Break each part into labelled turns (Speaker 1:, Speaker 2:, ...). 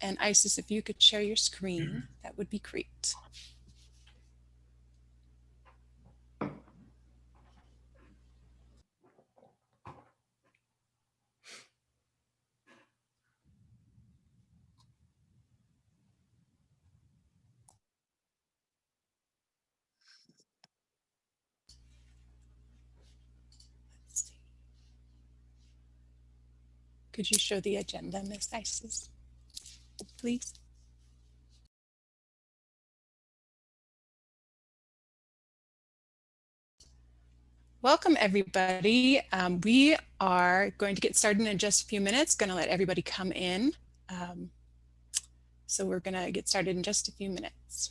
Speaker 1: And Isis, if you could share your screen, mm-hmm. that would be great. Could you show the agenda, Ms. Isis, please? Welcome everybody. Um, we are going to get started in just a few minutes, going to let everybody come in. Um, so we're going to get started in just a few minutes.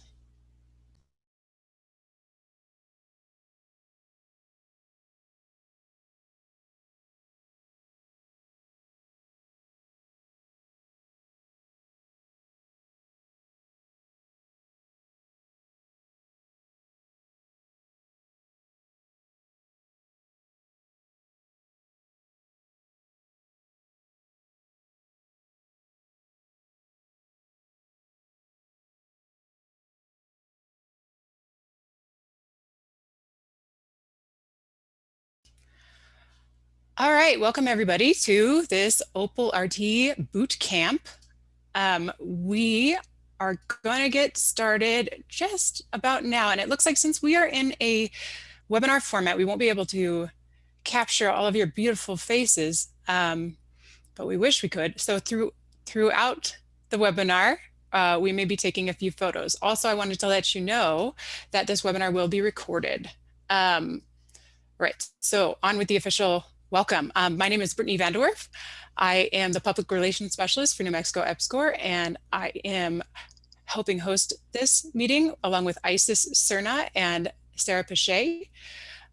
Speaker 1: All right, welcome everybody to this Opal RT boot camp. Um, we are going to get started just about now. And it looks like since we are in a webinar format, we won't be able to capture all of your beautiful faces, um, but we wish we could. So through throughout the webinar, uh, we may be taking a few photos. Also, I wanted to let you know that this webinar will be recorded. Um, right, so on with the official Welcome. Um, my name is Brittany Vanderwerf. I am the Public Relations Specialist for New Mexico EPSCoR, and I am helping host this meeting along with Isis Cerna and Sarah Pache.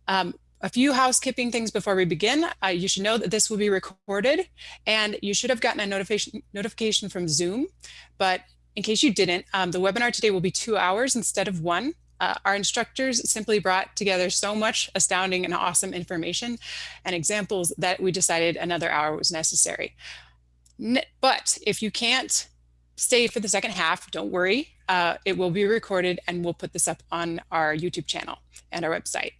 Speaker 1: Um, a few housekeeping things before we begin. Uh, you should know that this will be recorded and you should have gotten a notification notification from Zoom. But in case you didn't, um, the webinar today will be two hours instead of one. Uh, our instructors simply brought together so much astounding and awesome information and examples that we decided another hour was necessary. but if you can't stay for the second half, don't worry. Uh, it will be recorded and we'll put this up on our YouTube channel and our website.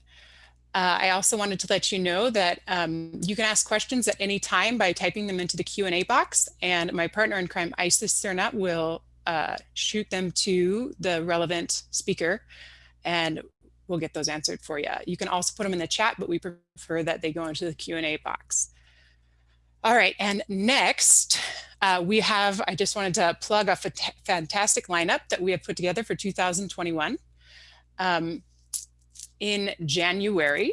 Speaker 1: Uh, I also wanted to let you know that um, you can ask questions at any time by typing them into the Q&A box and my partner in crime, Isis Cernat, will uh, shoot them to the relevant speaker and we'll get those answered for you. You can also put them in the chat, but we prefer that they go into the Q&A box. All right, and next uh, we have, I just wanted to plug a fantastic lineup that we have put together for 2021. Um, in January,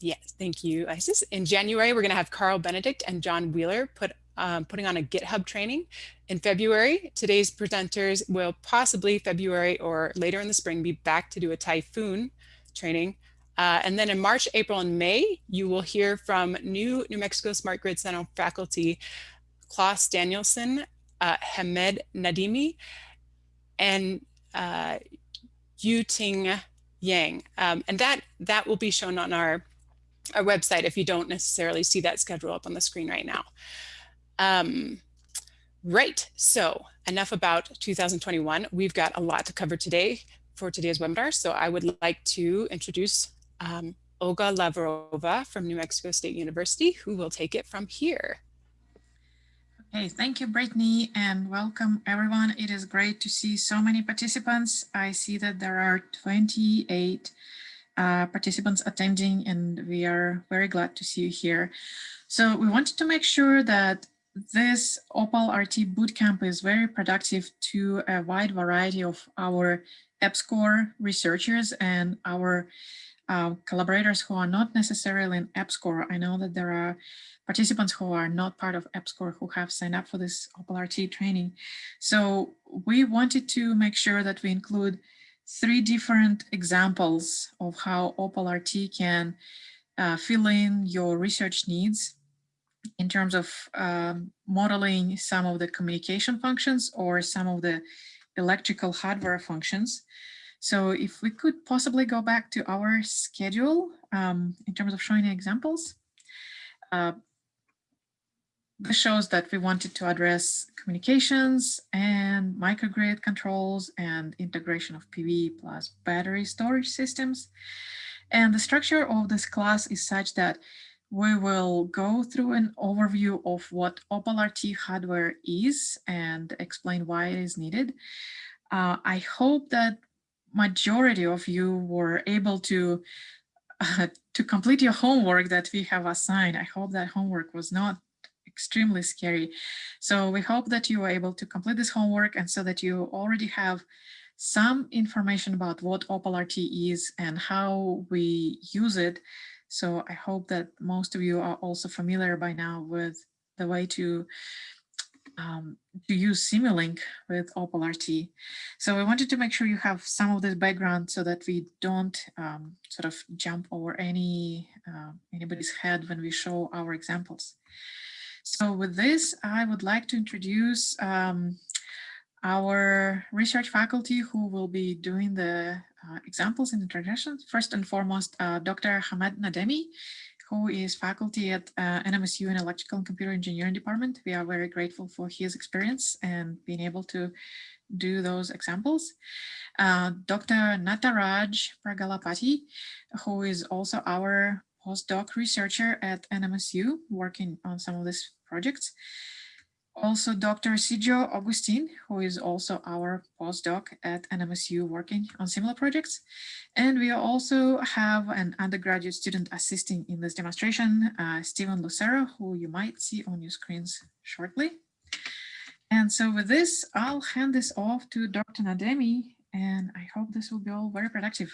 Speaker 1: yes, thank you, Isis. In January, we're gonna have Karl Benedict and John Wheeler put um, putting on a GitHub training in February. Today's presenters will possibly February or later in the spring be back to do a typhoon training. Uh, and then in March, April, and May, you will hear from new New Mexico Smart Grid Center faculty, Claus Danielson, uh, Hamed Nademi, and uh, Ting Yang. Um, and that, that will be shown on our, our website if you don't necessarily see that schedule up on the screen right now. Um, right, so enough about 2021. We've got a lot to cover today for today's webinar. So I would like to introduce um, Olga Lavrova from New Mexico State University, who will take it from here.
Speaker 2: Okay, thank you, Brittany, and welcome everyone. It is great to see so many participants. I see that there are 28 uh, participants attending, and we are very glad to see you here. So we wanted to make sure that this Opal RT Bootcamp is very productive to a wide variety of our EPSCoR researchers and our uh, collaborators who are not necessarily in EPSCoR. I know that there are participants who are not part of EPSCoR who have signed up for this Opal RT training. So we wanted to make sure that we include three different examples of how Opal RT can uh, fill in your research needs in terms of um, modeling some of the communication functions or some of the electrical hardware functions. So if we could possibly go back to our schedule um, in terms of showing examples. Uh, this shows that we wanted to address communications and microgrid controls and integration of PV plus battery storage systems. And the structure of this class is such that we will go through an overview of what Opal RT hardware is and explain why it is needed. Uh, I hope that majority of you were able to uh, to complete your homework that we have assigned. I hope that homework was not extremely scary. So we hope that you are able to complete this homework and so that you already have some information about what Opal RT is and how we use it. So I hope that most of you are also familiar by now with the way to um, to use Simulink with Opal RT. So I wanted to make sure you have some of this background so that we don't um, sort of jump over any uh, anybody's head when we show our examples. So with this, I would like to introduce um, our research faculty who will be doing the uh, examples and introductions. First and foremost, uh, Dr. Hamed Nademi, who is faculty at uh, NMSU in Electrical and Computer Engineering Department. We are very grateful for his experience and being able to do those examples. Uh, Dr. Nataraj Pragallapati, who is also our postdoc researcher at NMSU, working on some of these projects. Also, Dr. Sijo Augustine, who is also our postdoc at NMSU working on similar projects. And we also have an undergraduate student assisting in this demonstration, uh, Stephen Lucero, who you might see on your screens shortly. And so with this, I'll hand this off to Dr. Nademi, and I hope this will be all very productive.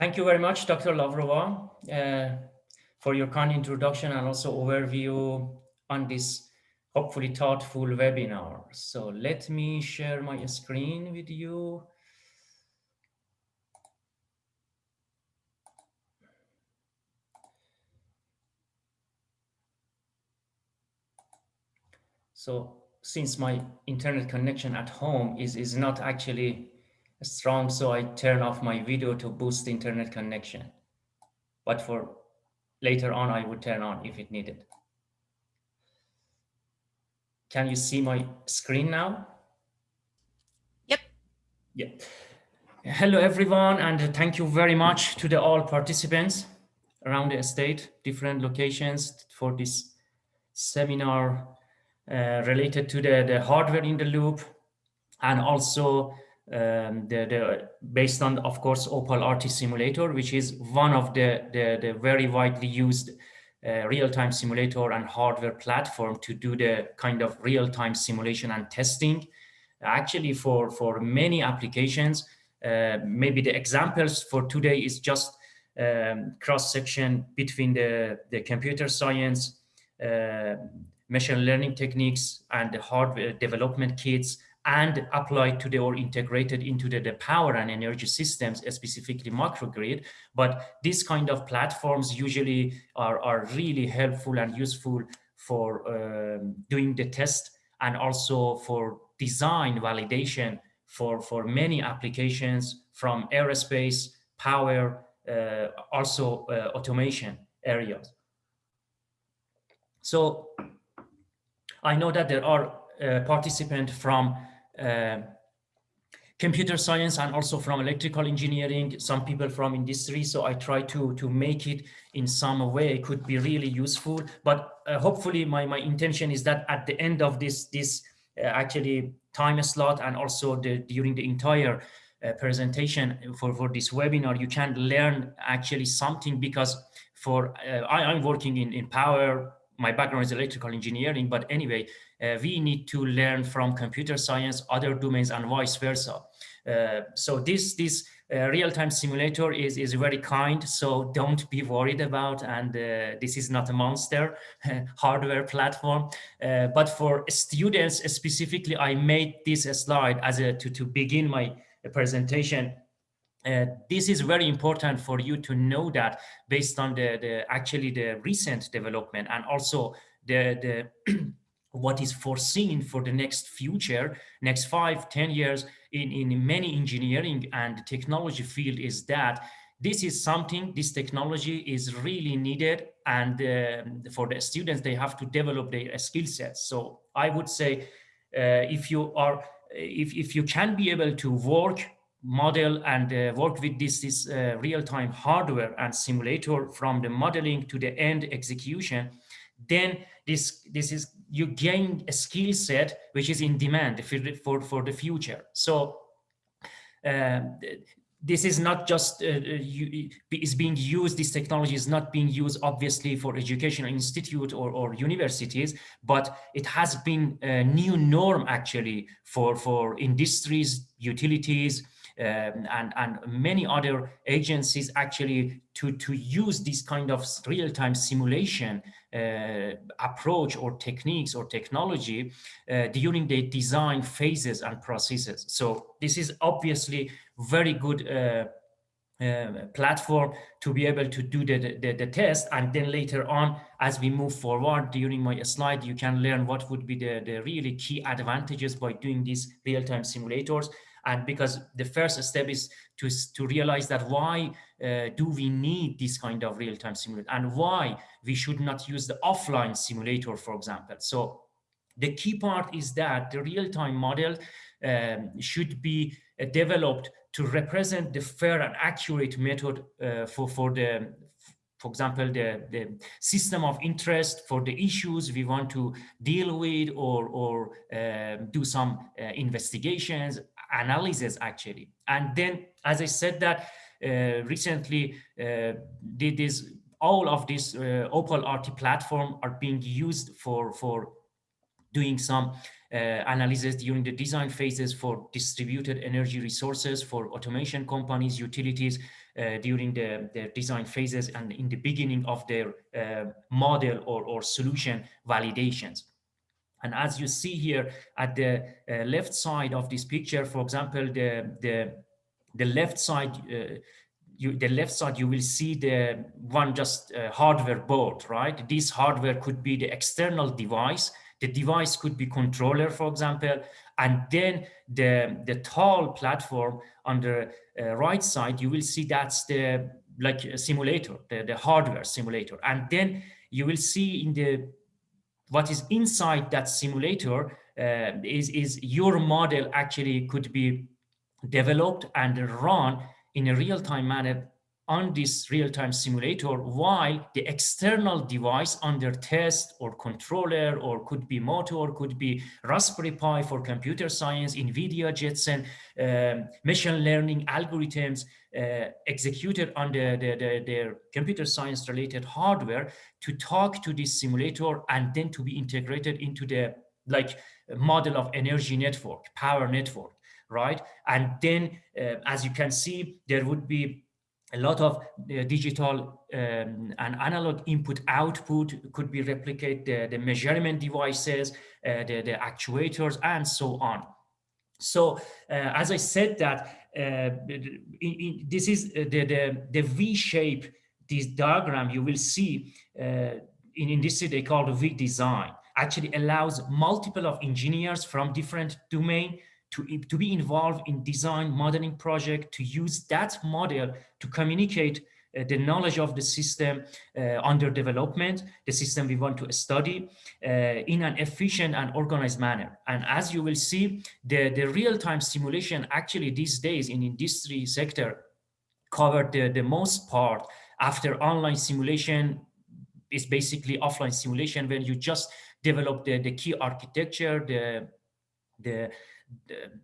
Speaker 3: Thank you very much, Dr. Lavrova, uh, for your kind introduction and also overview on this hopefully thoughtful webinar. So let me share my screen with you. So since my internet connection at home is, is not actually strong, so I turn off my video to boost the internet connection. But for later on, I would turn on if it needed. Can you see my screen now?
Speaker 1: Yep.
Speaker 3: Yeah. Hello, everyone, and thank you very much to the all participants around the state, different locations for this seminar uh, related to the, the hardware in the loop and also um, the, the based on, of course, Opal RT simulator, which is one of the, the, the very widely used real-time simulator and hardware platform to do the kind of real-time simulation and testing. Actually, for, for many applications, uh, maybe the examples for today is just um, cross-section between the, the computer science, uh, machine learning techniques and the hardware development kits and applied to the or integrated into the, the power and energy systems, specifically microgrid. But these kind of platforms usually are, are really helpful and useful for um, doing the test and also for design validation for, for many applications from aerospace, power, uh, also uh, automation areas. So I know that there are uh, participants from uh, computer science and also from electrical engineering, some people from industry. So I try to, to make it in some way it could be really useful. But uh, hopefully my, my intention is that at the end of this, this uh, actually time slot and also the, during the entire uh, presentation for, for this webinar, you can learn actually something because for uh, I, I'm working in, in power, my background is electrical engineering, but anyway, uh, we need to learn from computer science, other domains, and vice versa. Uh, so this this uh, real-time simulator is is very kind. So don't be worried about, and uh, this is not a monster hardware platform. Uh, but for students specifically, I made this slide as a to to begin my presentation uh, this is very important for you to know that based on the, the actually the recent development and also the, the what is foreseen for the next future, next five, ten years in, in many engineering and technology field is that this is something, this technology is really needed and um, for the students, they have to develop their skill sets. So I would say uh, if you are, if, if you can be able to work model and uh, work with this, this uh, real-time hardware and simulator from the modeling to the end execution, then this, this is, you gain a skill set which is in demand for, for, for the future. So um, this is not just uh, you, is being used, this technology is not being used obviously for educational institute or, or universities, but it has been a new norm actually for, for industries, utilities, and, and many other agencies actually to, to use this kind of real-time simulation uh, approach or techniques or technology uh, during the design phases and processes. So this is obviously very good uh, uh, platform to be able to do the, the, the, test and then later on as we move forward during my slide you can learn what would be the, the really key advantages by doing these real-time simulators and because the first step is to, to realize that why uh, do we need this kind of real-time simulator and why we should not use the offline simulator, for example. So the key part is that the real-time model um, should be uh, developed to represent the fair and accurate method uh, for, for the for example, the, the system of interest for the issues we want to deal with or, or uh, do some uh, investigations analysis actually. And then, as I said that uh, recently, uh, did this all of this uh, Opal RT platform are being used for for doing some uh, analysis during the design phases for distributed energy resources for automation companies, utilities uh, during the, the design phases and in the beginning of their uh, model or, or solution validations. And as you see here at the uh, left side of this picture, for example, the, the, the left side, uh, you, the left side, you will see the one just uh, hardware board, right? This hardware could be the external device. The device could be controller, for example, and then the, the tall platform on the uh, right side, you will see that's the like a simulator, the, the hardware simulator. And then you will see in the what is inside that simulator uh, is, is your model actually could be developed and run in a real-time manner on this real-time simulator while the external device under test or controller or could be motor could be raspberry pi for computer science nvidia jetson um, machine learning algorithms uh, executed on the, the, the, their computer science related hardware to talk to this simulator and then to be integrated into the like model of energy network power network right? And then uh, as you can see there would be a lot of uh, digital um, and analog input output could be replicate the, the measurement devices, uh, the, the actuators, and so on. So uh, as I said that, uh, in, in, this is uh, the, the, the V-shape, this diagram you will see uh, in industry they call the V-design, actually allows multiple of engineers from different domain to, to be involved in design modeling project, to use that model to communicate uh, the knowledge of the system uh, under development, the system we want to study uh, in an efficient and organized manner. And as you will see, the, the real-time simulation actually these days in industry sector covered the, the most part after online simulation is basically offline simulation when you just develop the, the key architecture, the, the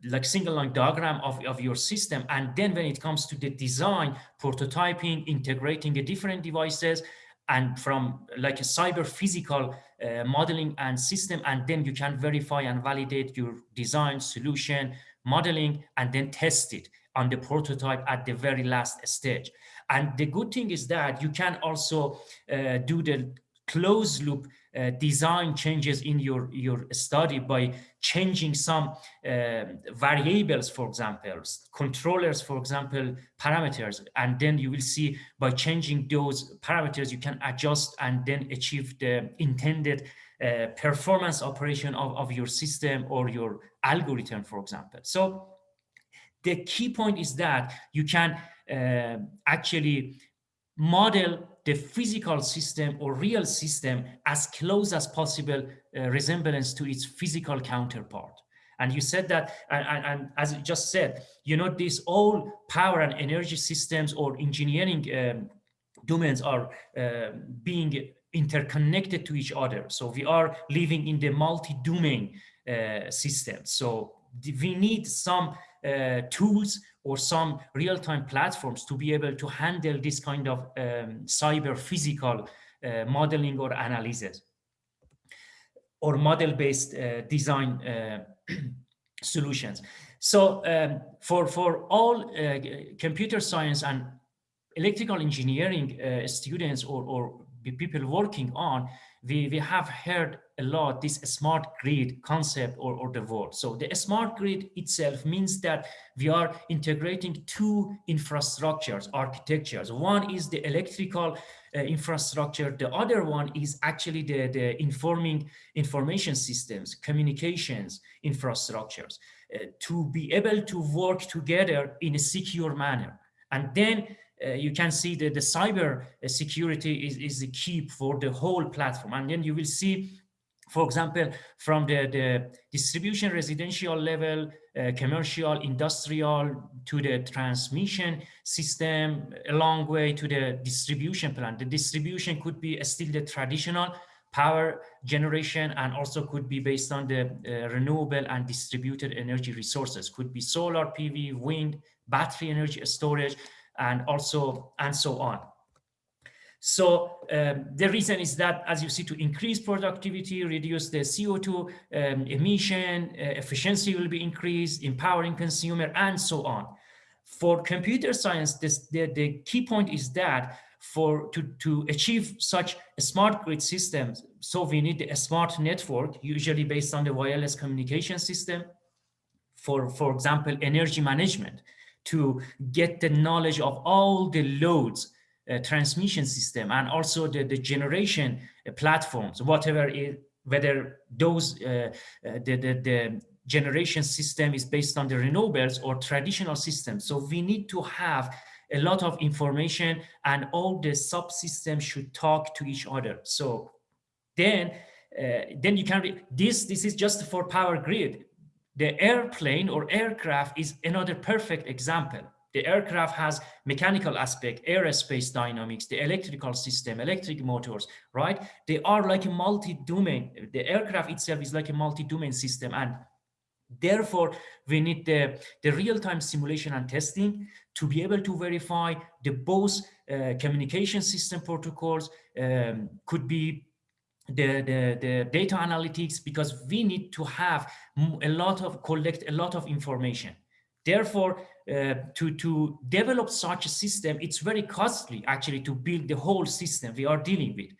Speaker 3: like single line diagram of, of your system. And then when it comes to the design, prototyping, integrating the different devices, and from like a cyber physical uh, modeling and system, and then you can verify and validate your design solution, modeling, and then test it on the prototype at the very last stage. And the good thing is that you can also uh, do the closed loop uh, design changes in your, your study by changing some uh, variables, for example, controllers, for example, parameters. And then you will see by changing those parameters, you can adjust and then achieve the intended uh, performance operation of, of your system or your algorithm, for example. So the key point is that you can uh, actually model the physical system or real system as close as possible uh, resemblance to its physical counterpart. And you said that, and, and, and, as you just said, you know, these all power and energy systems or engineering um, domains are uh, being interconnected to each other. So we are living in the multi-domain uh, system. So we need some uh, tools or some real-time platforms to be able to handle this kind of um, cyber physical uh, modeling or analysis or model-based uh, design uh, solutions. So um, for, for all uh, computer science and electrical engineering uh, students or, or people working on, we, we have heard a lot this smart grid concept or, or the word. So the smart grid itself means that we are integrating two infrastructures, architectures. One is the electrical uh, infrastructure. The other one is actually the, the informing information systems, communications infrastructures uh, to be able to work together in a secure manner. And then uh, you can see that the cyber uh, security is, is the key for the whole platform. And then you will see, for example, from the, the distribution residential level, uh, commercial, industrial, to the transmission system, a long way to the distribution plant. The distribution could be still the traditional power generation and also could be based on the uh, renewable and distributed energy resources. Could be solar, PV, wind, battery energy storage, and also and so on. So um, the reason is that, as you see, to increase productivity, reduce the CO2 um, emission, uh, efficiency will be increased, empowering consumer, and so on. For computer science, this, the, the key point is that for to, to achieve such a smart grid systems, so we need a smart network, usually based on the wireless communication system. For, for example, energy management to get the knowledge of all the loads uh, transmission system and also the, the generation uh, platforms, whatever it, whether those uh, uh, the, the, the generation system is based on the renewables or traditional systems. So we need to have a lot of information and all the subsystems should talk to each other. So then, uh, then you can, this, this is just for power grid. The airplane or aircraft is another perfect example. The aircraft has mechanical aspect, aerospace dynamics, the electrical system, electric motors, right? They are like a multi-domain. The aircraft itself is like a multi-domain system. And therefore, we need the, the real-time simulation and testing to be able to verify the both uh, communication system protocols um, could be the, the, the data analytics because we need to have a lot of collect a lot of information. Therefore, uh, to, to develop such a system, it's very costly actually to build the whole system we are dealing with.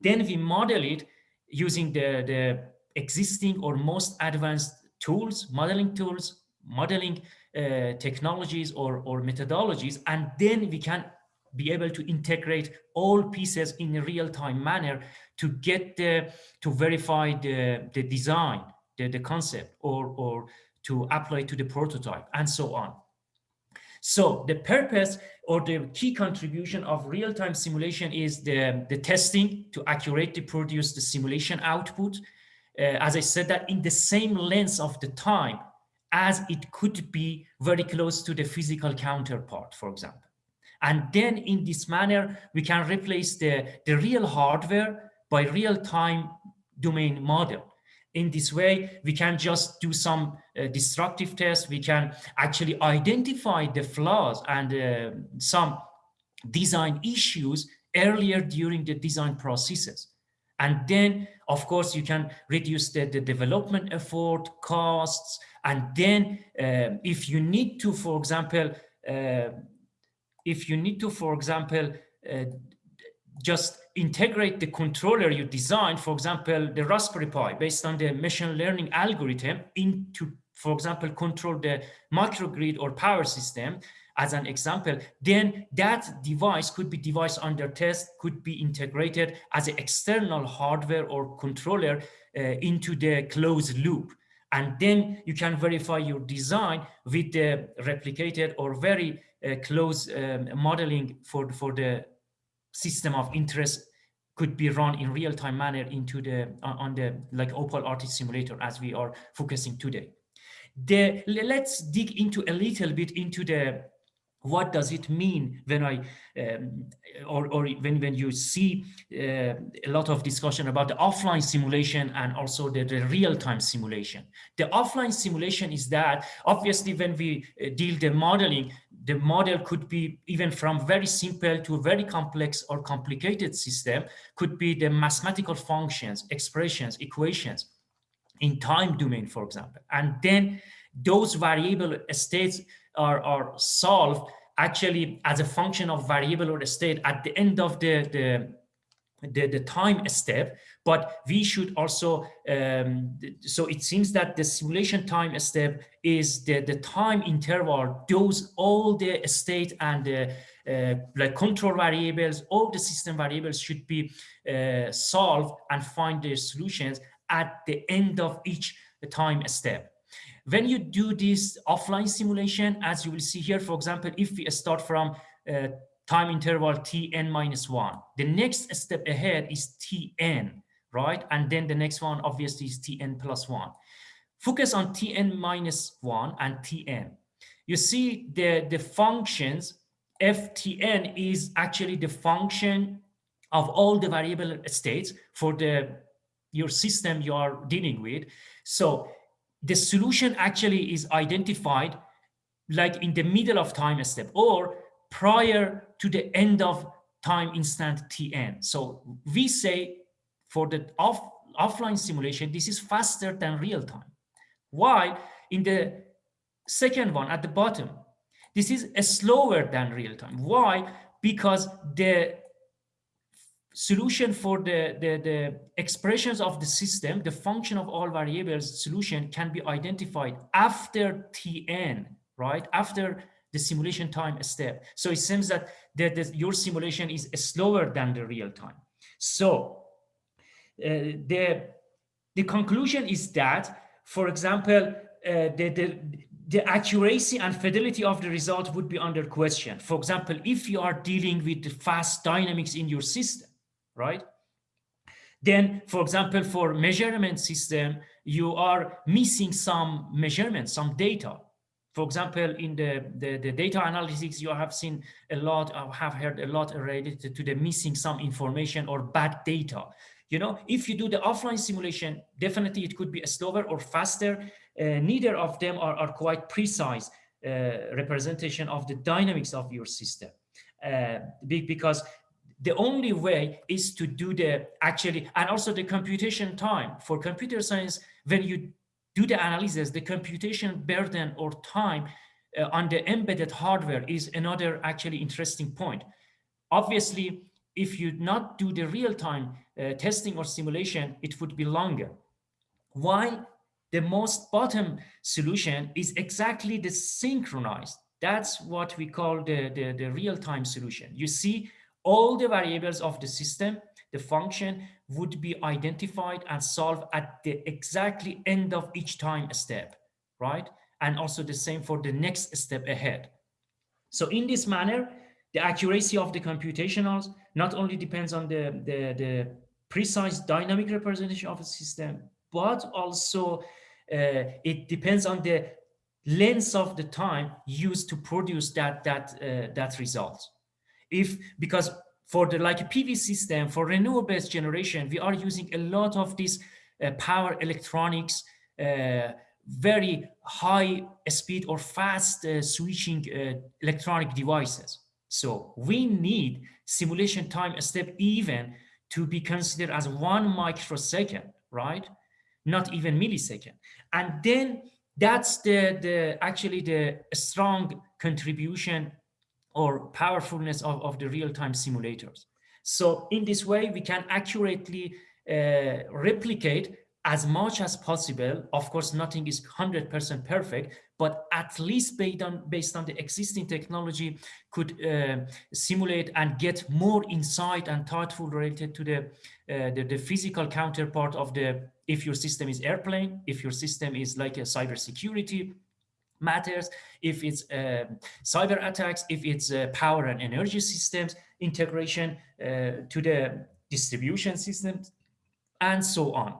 Speaker 3: Then we model it using the, the existing or most advanced tools, modeling tools, modeling uh, technologies or, or methodologies, and then we can be able to integrate all pieces in a real-time manner to get the to verify the the design the, the concept or or to apply to the prototype and so on. So the purpose or the key contribution of real-time simulation is the the testing to accurately produce the simulation output. Uh, as i said that in the same length of the time as it could be very close to the physical counterpart for example and then in this manner, we can replace the, the real hardware by real-time domain model. In this way, we can just do some uh, destructive tests. We can actually identify the flaws and uh, some design issues earlier during the design processes. And then, of course, you can reduce the, the development effort, costs, and then uh, if you need to, for example, uh, if you need to, for example, uh, just integrate the controller you designed, for example, the Raspberry Pi based on the machine learning algorithm into, for example, control the microgrid or power system as an example, then that device could be device under test, could be integrated as an external hardware or controller uh, into the closed loop. And then you can verify your design with the replicated or very close um, modeling for, for the system of interest could be run in real-time manner into the on the like Opal RT simulator as we are focusing today. The, let's dig into a little bit into the what does it mean when I um, or, or when when you see uh, a lot of discussion about the offline simulation and also the, the real-time simulation. The offline simulation is that obviously when we uh, deal the modeling, the model could be even from very simple to very complex or complicated system, could be the mathematical functions, expressions, equations in time domain, for example. And then those variable states are, are solved actually as a function of variable or state at the end of the, the the, the time step, but we should also, um, so it seems that the simulation time step is the, the time interval, those all the state and the uh, like control variables, all the system variables should be uh, solved and find their solutions at the end of each time step. When you do this offline simulation, as you will see here, for example, if we start from uh, time interval tn minus 1. The next step ahead is tn, right? And then the next one obviously is tn plus 1. Focus on tn minus 1 and tn. You see the, the functions, ftn is actually the function of all the variable states for the your system you are dealing with. So the solution actually is identified like in the middle of time step or prior to the end of time instant tn. So we say for the off, offline simulation, this is faster than real time. Why? In the second one at the bottom, this is slower than real time. Why? Because the solution for the, the, the expressions of the system, the function of all variables solution can be identified after Tn, right? After the simulation time step. So it seems that the, the, your simulation is slower than the real time. So the, the conclusion is that, for example, uh, the, the, the accuracy and fidelity of the result would be under question. For example, if you are dealing with fast dynamics in your system, right? Then, for example, for measurement system, you are missing some measurements, some data. For example, in the, the, the, data analytics, you have seen a lot, I have heard a lot related to the missing some information or bad data. You know, if you do the offline simulation, definitely it could be a slower or faster. Uh, neither of them are, are quite precise uh, representation of the dynamics of your system. Uh, because the only way is to do the actually, and also the computation time for computer science, when you do the analysis, the computation burden or time uh, on the embedded hardware is another actually interesting point. Obviously, if you not do the real-time uh, Uh, testing or simulation, it would be longer. Why? The most bottom solution is exactly the synchronized. That's what we call the, the, the real-time solution. You see all the variables of the system the function would be identified and solved at the exactly end of each time step, right? And also the same for the next step ahead. So in this manner, the accuracy of the computationals not only depends on the, the, the precise dynamic representation of a system, but also uh, it depends on the length of the time used to produce that, that, uh, that result. If, because for the like PV system, for renewable-based generation, we are using a lot of these uh, power electronics, uh, very high speed or fast uh, switching uh, electronic devices. So we need simulation time a step even to be considered as one microsecond, right? Not even millisecond. And then that's the, the actually the strong contribution or powerfulness of, of the real-time simulators. So in this way, we can accurately uh, replicate as much as possible. Of course, nothing is 100% perfect, but at least based on, based on the existing technology could uh, simulate and get more insight and thoughtful related to the, uh, the, the, physical counterpart of the, if your system is airplane, if your system is like a cybersecurity, matters, if it's uh, cyber attacks, if it's uh, power and energy systems integration uh, to the distribution systems, and so on.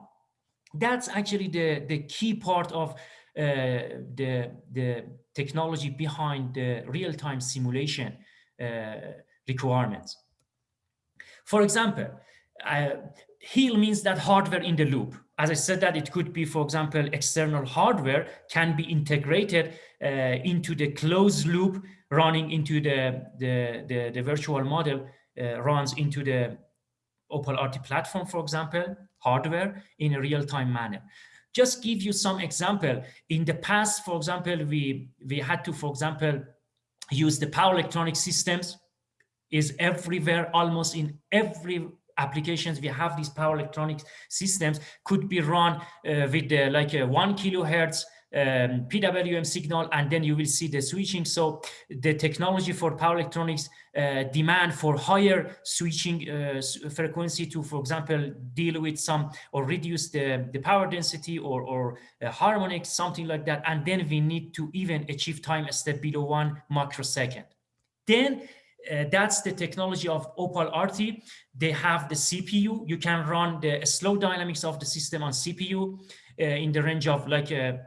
Speaker 3: That's actually the, the key part of the, the technology behind the real-time simulation uh, requirements. For example, uh, HIL means that hardware in the loop. As I said that it could be, for example, external hardware can be integrated uh, into the closed loop running into the, the, the, the virtual model uh, runs into the Opal RT platform, for example, hardware in a real-time manner. Just give you some example. In the past, for example, we, we had to, for example, use the power electronic systems is everywhere, almost in every applications we have these power electronic systems could be run uh, with the, like a one kilohertz um, PWM signal, and then you will see the switching. So the technology for power electronics uh, demand for higher switching uh, frequency to, for example, deal with some or reduce the, the power density or, or uh, harmonics, something like that. And then we need to even achieve time a step below one microsecond. Then uh, that's the technology of Opal RT. They have the CPU. You can run the slow dynamics of the system on CPU uh, in the range of like a,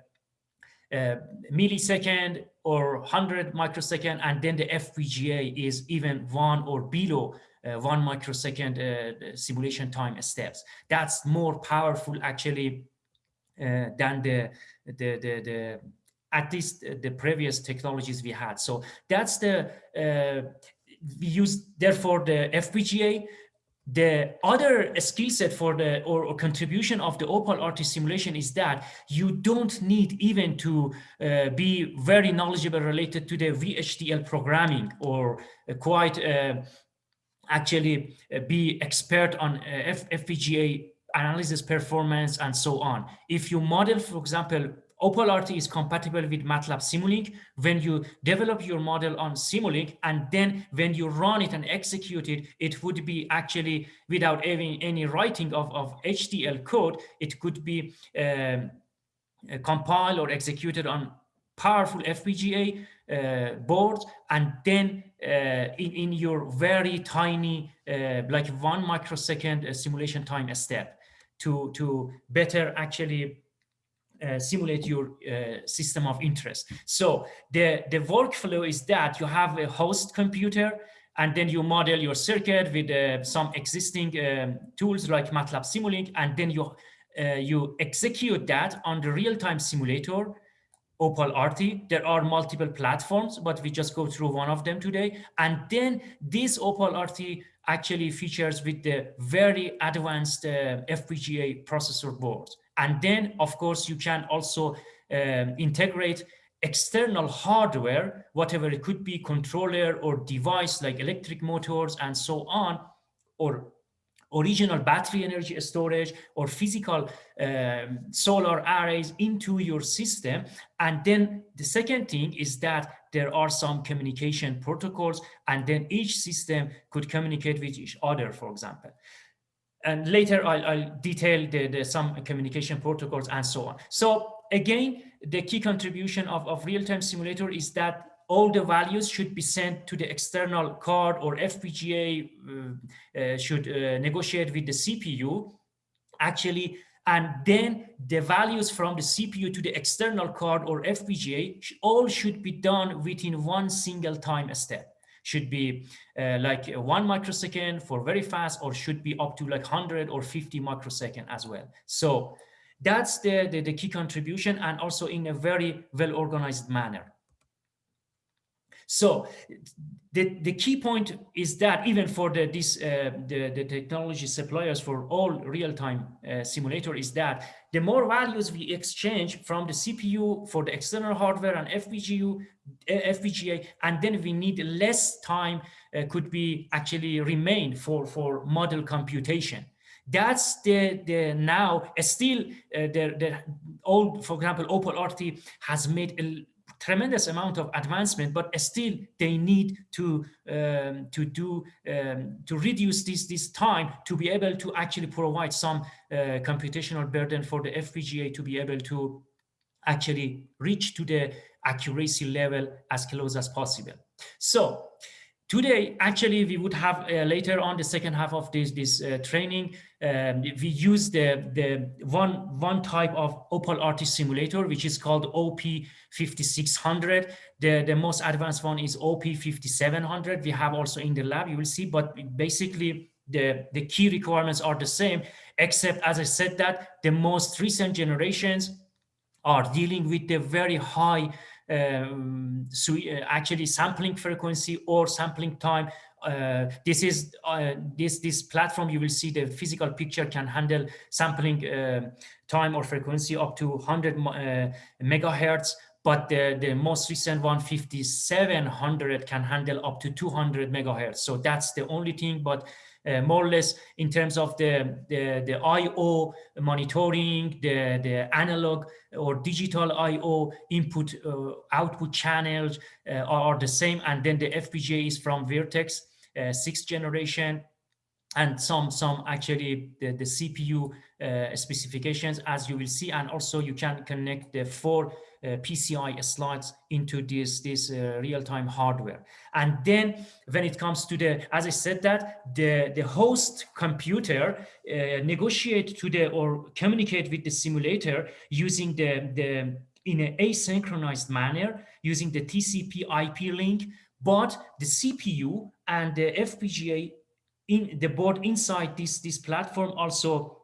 Speaker 3: a, millisecond or 100 microsecond. And then the FPGA is even one or below uh, one microsecond uh, simulation time steps. That's more powerful actually uh, than the, the, the, the at least the previous technologies we had. So that's the uh, we use therefore the FPGA. The other skill set for the or, or, contribution of the Opal RT simulation is that you don't need even to uh, be very knowledgeable related to the VHDL programming or uh, quite uh, actually uh, be expert on uh, FPGA analysis performance and so on. If you model, for example, Opal RT is compatible with MATLAB Simulink. When you develop your model on Simulink and then when you run it and execute it, it would be actually without any, any writing of, of HDL code, it could be um, compiled or executed on powerful FPGA uh, boards and then uh, in, in your very tiny, uh, like one microsecond uh, simulation time step to, to better actually uh, simulate your uh, system of interest. So the, the workflow is that you have a host computer and then you model your circuit with uh, some existing um, tools like MATLAB Simulink, and then you, uh, you execute that on the real-time simulator, Opal RT. There are multiple platforms, but we just go through one of them today. And then this Opal RT actually features with the very advanced uh, FPGA processor boards. And then, of course, you can also um, integrate external hardware, whatever it could be, controller or device like electric motors and so on, or original battery energy storage or physical um, solar arrays into your system. And then the second thing is that there are some communication protocols and then each system could communicate with each other, for example and later I'll, I'll detail the, the, some communication protocols and so on. So again, the key contribution of, of real-time simulator is that all the values should be sent to the external card or FPGA uh, uh, should uh, negotiate with the CPU actually and then the values from the CPU to the external card or FPGA all should be done within one single time step should be uh, like one microsecond for very fast or should be up to like 100 or 50 microsecond as well. So that's the, the, the key contribution and also in a very well organized manner. So the, the key point is that even for the, this, uh, the, the technology suppliers for all real-time uh, simulator is that the more values we exchange from the CPU for the external hardware and FPGA, uh, FPGA and then we need less time uh, could be actually remain for, for model computation. That's the the now still uh, the the old for example opal rt has made a tremendous amount of advancement, but still they need to um, to do um, to reduce this this time to be able to actually provide some uh, computational burden for the FPGA to be able to actually reach to the accuracy level as close as possible. So Today, actually, we would have uh, later on the second half of this this uh, training. Um, we use the the one one type of Opal RT simulator, which is called OP 5600. The the most advanced one is OP 5700. We have also in the lab. You will see, but basically the the key requirements are the same, except as I said that the most recent generations are dealing with the very high um, so uh, actually sampling frequency or sampling time. Uh, this is uh, this this platform. You will see the physical picture can handle sampling uh, time or frequency up to 100 uh, megahertz. But the, the most recent one, 5700, can handle up to 200 megahertz. So that's the only thing. But uh, more or less in terms of the, the, the IO monitoring, the, the analog or digital IO input uh, output channels are the same. And then the FPGA is from Virtex, uh, sixth generation and some some actually the, the CPU uh, specifications as you will see and also you can connect the four uh, PCI slots into this, this uh, real-time hardware. And then when it comes to the, as I said that, the, the host computer uh, negotiate to the, or communicate with the simulator using the, the in an asynchronous manner using the TCP IP link, but the CPU and the FPGA in the board inside this, this platform also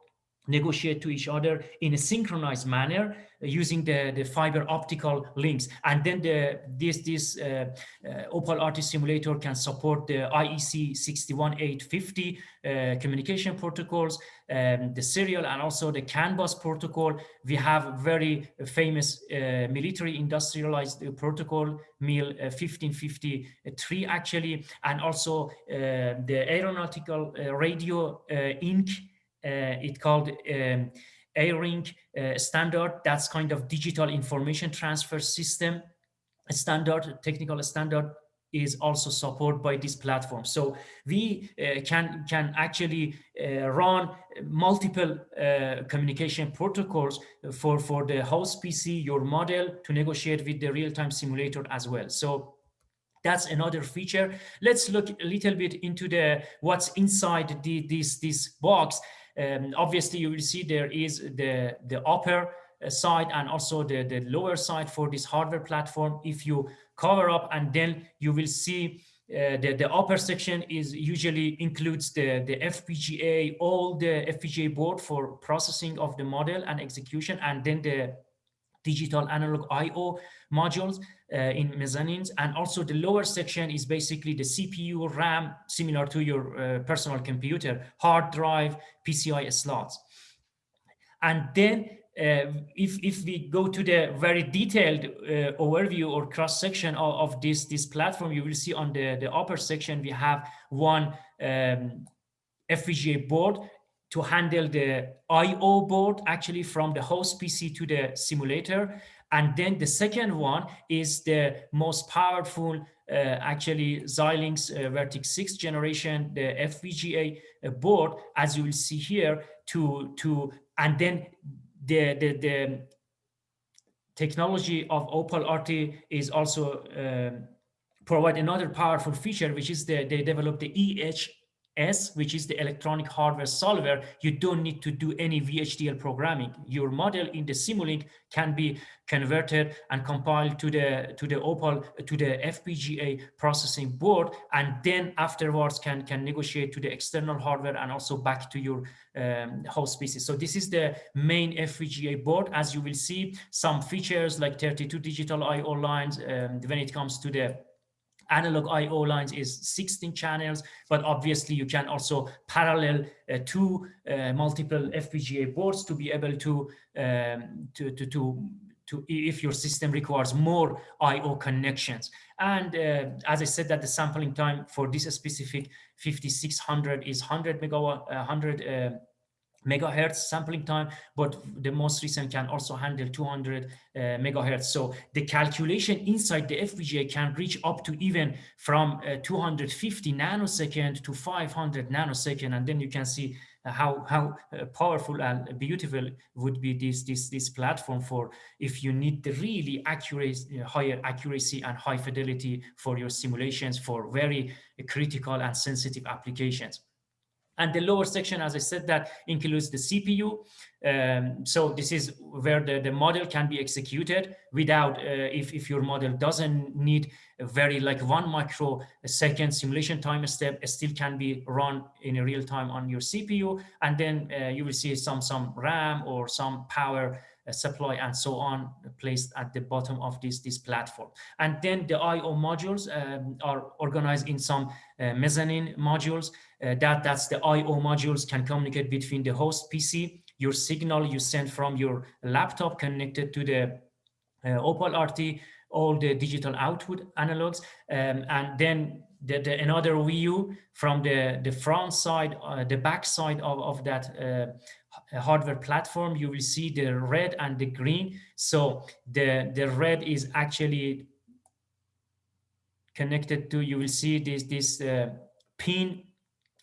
Speaker 3: negotiate to each other in a synchronized manner uh, using the, the fiber optical links. And then the, this, this uh, uh, Opal RT simulator can support the IEC 61850 uh, communication protocols, um, the serial and also the CAN bus protocol. We have very famous uh, military industrialized protocol, MIL 1553 actually, and also the aeronautical radio INC it called um, ARINC uh, standard. That's kind of digital information transfer system standard, technical standard is also supported by this platform. So we uh, can can actually uh, run multiple uh, communication protocols for for the host PC, your model, to negotiate with the real-time simulator as well. So that's another feature. Let's look a little bit into the what's inside the, this this box. Um, obviously, you will see there is the, the upper side and also the, the lower side for this hardware platform. If you cover up and then you will see uh, the, the upper section is usually includes the, the FPGA, all the FPGA board for processing of the model and execution, and then the digital analog IO modules uh, in mezzanines. And also the lower section is basically the CPU, RAM, similar to your uh, personal computer, hard drive, PCI slots. And then uh, if, if we go to the very detailed uh, overview or cross section of, of, this, this platform, you will see on the, the upper section, we have one um, FPGA board to handle the IO board actually from the host PC to the simulator. And then the second one is the most powerful, uh, actually Xilinx uh, Virtex 6 generation, the FPGA uh, board, as you will see here, to, to and then the, the, the technology of Opal RT is also uh, provide another powerful feature, which is the, they developed the EH S, which is the electronic hardware solver, you don't need to do any VHDL programming. Your model in the Simulink can be converted and compiled to the to the Opal to the FPGA processing board, and then afterwards can can negotiate to the external hardware and also back to your um, host PC. So this is the main FPGA board. As you will see, some features like 32 digital I/O lines um, when it comes to the analog IO lines is 16 channels, but obviously you can also parallel uh, two uh, multiple FPGA boards to be able to, um, to, to, to, to, if your system requires more IO connections. And uh, as I said that the sampling time for this specific 5600 is 100 megawatt, 100 megahertz sampling time, but the most recent can also handle 200 uh, megahertz. So the calculation inside the FPGA can reach up to even from uh, 250 nanosecond to 500 nanosecond. And then you can see how how uh, powerful and beautiful would be this this this platform for if you need the really accurate uh, higher accuracy and high fidelity for your simulations for very critical and sensitive applications and the lower section, as I said, that includes the CPU. Um, so this is where the, the model can be executed without, uh, if, if your model doesn't need a very like one microsecond simulation time step, it still can be run in real time on your CPU. And then uh, you will see some, some RAM or some power supply and so on placed at the bottom of this, this platform. And then the I.O. modules um, are organized in some uh, mezzanine modules. Uh, that, that's the I.O. modules can communicate between the host PC, your signal you send from your laptop connected to the uh, Opal RT, all the digital output analogs, um, and then the, the, another view from the, the front side, uh, the back side of, of that uh, hardware platform, you will see the red and the green. So the, the red is actually connected to, you will see this, this uh, pin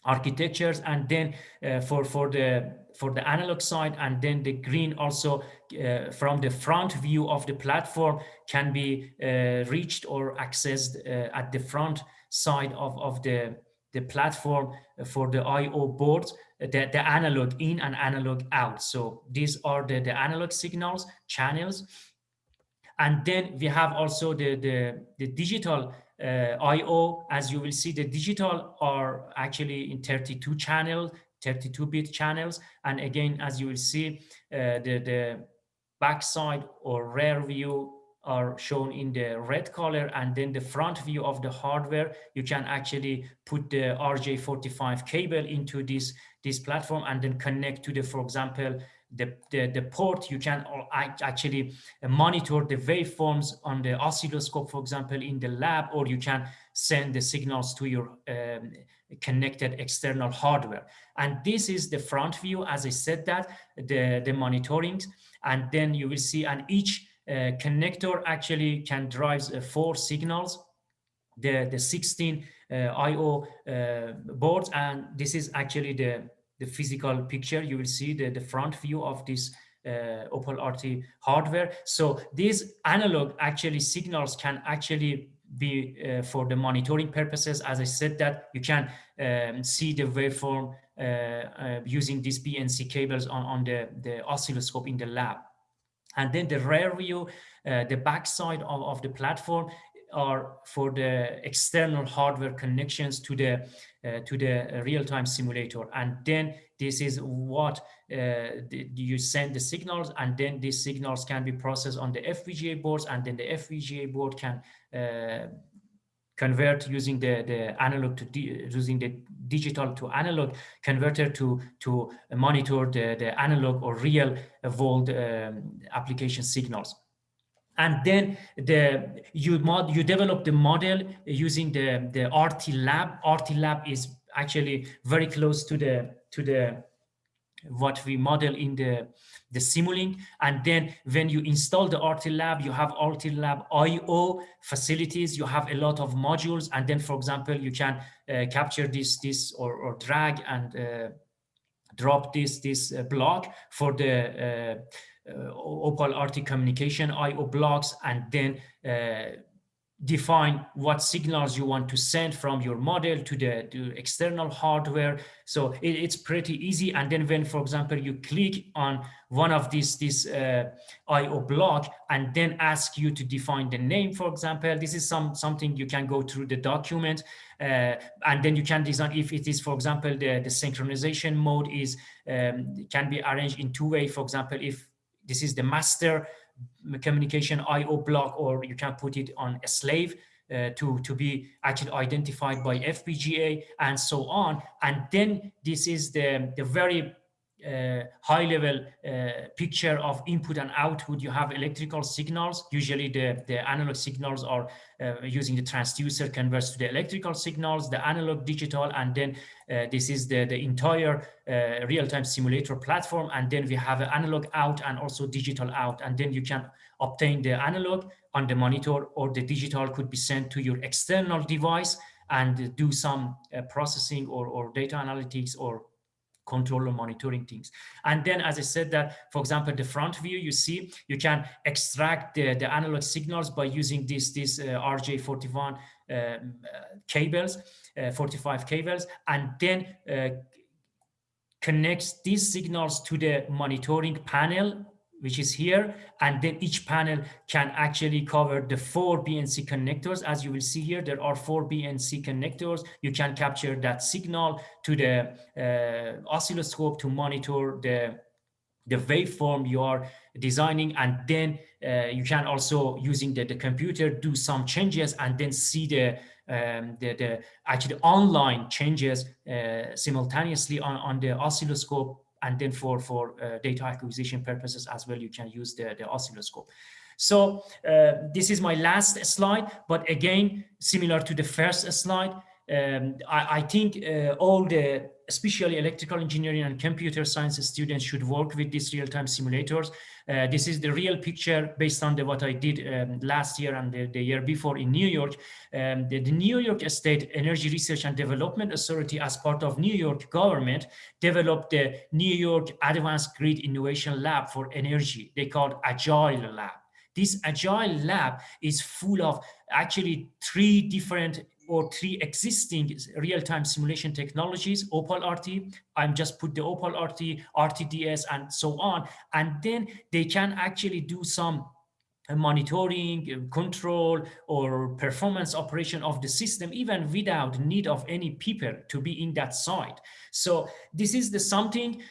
Speaker 3: architectures and then uh, for, for the for the analog side and then the green also uh, from the front view of the platform can be uh, reached or accessed uh, at the front side of, of the, the platform for the I.O. boards the, the analog in and analog out. So these are the, the analog signals, channels. And then we have also the, the, the digital uh, I.O. As you will see, the digital are actually in 32 channels, 32-bit channels. And again, as you will see, uh, the, the backside or rear view are shown in the red color and then the front view of the hardware you can actually put the RJ45 cable into this this platform and then connect to the for example the, the, the port. You can actually monitor the waveforms on the oscilloscope for example in the lab or you can send the signals to your um, connected external hardware. And this is the front view. As I said that the the monitoring and then you will see and each uh, connector actually can drive uh, four signals, the, the 16 uh, I.O. boards, and this is actually the, the physical picture. You will see the, the front view of this uh, Opal RT hardware. So these analog actually signals can actually be uh, for the monitoring purposes. As I said that you can um, see the waveform uh, using these BNC cables on, on the, the oscilloscope in the lab. And then the rear view, uh, the backside of, of the platform are for the external hardware connections to the uh, to the real-time simulator. And then this is what uh, the, you send the signals and then these signals can be processed on the FPGA boards and then the FPGA board can uh, convert using the, the analog to using the digital to analog converter to to monitor the, the analog or real world um, application signals and then the you mod you develop the model using the the RT lab RT lab is actually very close to the to the what we model in the the Simulink. And then when you install the RT Lab, you have RT Lab IO facilities, you have a lot of modules. And then, for example, you can uh, capture this, this or, or drag and uh, drop this, this uh, block for the uh, Opal RT communication IO blocks and then uh, define what signals you want to send from your model to the to external hardware. So it, it's pretty easy. And then when, for example, you click on one of these, this uh, IO block and then ask you to define the name, for example, this is some something you can go through the document uh, and then you can design if it is, for example, the, the synchronization mode is um, can be arranged in two way. For example, if this is the master communication IO block, or you can put it on a slave uh, to, to be actually identified by FPGA and so on. And then this is the, the very uh, high level uh, picture of input and output. You have electrical signals. Usually the, the analog signals are uh, using the transducer converts to the electrical signals, the analog digital, and then uh, this is the, the entire uh, real-time simulator platform. And then we have an analog out and also digital out. And then you can obtain the analog on the monitor or the digital could be sent to your external device and do some uh, processing or, or data analytics or control or monitoring things. And then, as I said that, for example, the front view, you see, you can extract the, the analog signals by using this, this uh, RJ41 um, uh, cables, uh, 45 cables, and then uh, connects these signals to the monitoring panel which is here. And then each panel can actually cover the four BNC connectors. As you will see here, there are four BNC connectors. You can capture that signal to the uh, oscilloscope to monitor the, the waveform you are designing. And then uh, you can also, using the, the computer, do some changes and then see the um, the, the actually online changes uh, simultaneously on, on the oscilloscope and then for, for uh, data acquisition purposes as well, you can use the, the oscilloscope. So uh, this is my last slide, but again, similar to the first slide, um, I, I, think uh, all the especially electrical engineering and computer science students should work with these real-time simulators. Uh, this is the real picture based on the, what I did um, last year and the, the, year before in New York. Um, the, the, New York State Energy Research and Development Authority as part of New York government developed the New York Advanced Grid Innovation Lab for Energy. They called Agile Lab. This Agile Lab is full of actually three different or three existing real-time simulation technologies, Opal RT, I'm just put the Opal RT, RTDS, and so on. And then they can actually do some monitoring, uh, control, or performance operation of the system, even without need of any people to be in that site. So this is the something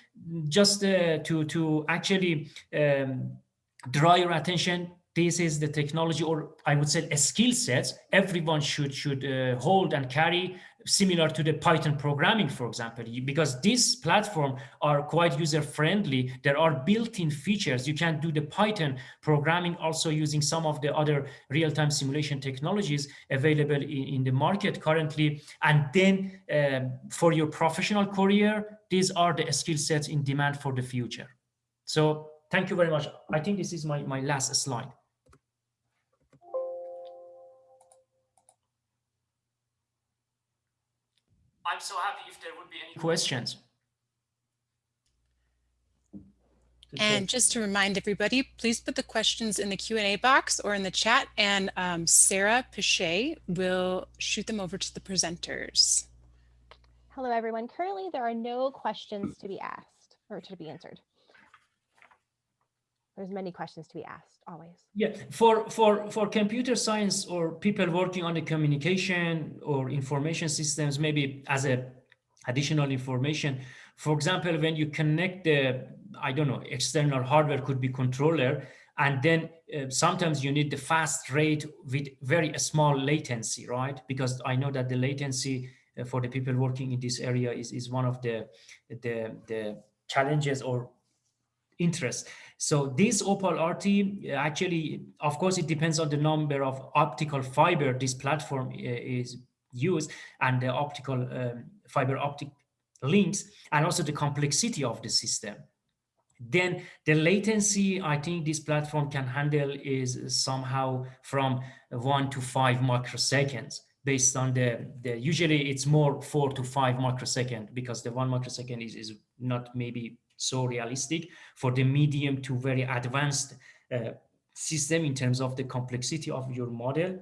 Speaker 3: just uh, to, to actually um, draw your attention this is the technology or i would say a skill set everyone should should uh, hold and carry similar to the python programming for example. Because these platform are quite user friendly there are built-in features. You can do the python programming also using some of the other real-time simulation technologies available in, in the market currently. And then um, for your professional career these are the skill sets in demand for the future. So thank you very much. I think this is my my last slide I'm so happy if there would be any questions.
Speaker 1: And just to remind everybody, please put the questions in the Q&A box or in the chat and um, Sarah Pichet will shoot them over to the presenters.
Speaker 4: Hello, everyone. Currently, there are no questions to be asked or to be answered. There's many questions to be asked always.
Speaker 3: Yeah, for for for computer science or people working on the communication or information systems, maybe as a additional information. For example, when you connect the I don't know external hardware could be controller, and then uh, sometimes you need the fast rate with very small latency, right? Because I know that the latency uh, for the people working in this area is is one of the the the challenges or interest. So this Opal RT actually, of course, it depends on the number of optical fiber this platform uh, is used and the optical um, fiber optic links and also the complexity of the system. Then the latency I think this platform can handle is somehow from one to five microseconds based on the, the usually it's more four to five microsecond because the one microsecond is, is not maybe so realistic for the medium to very advanced uh, system in terms of the complexity of your model.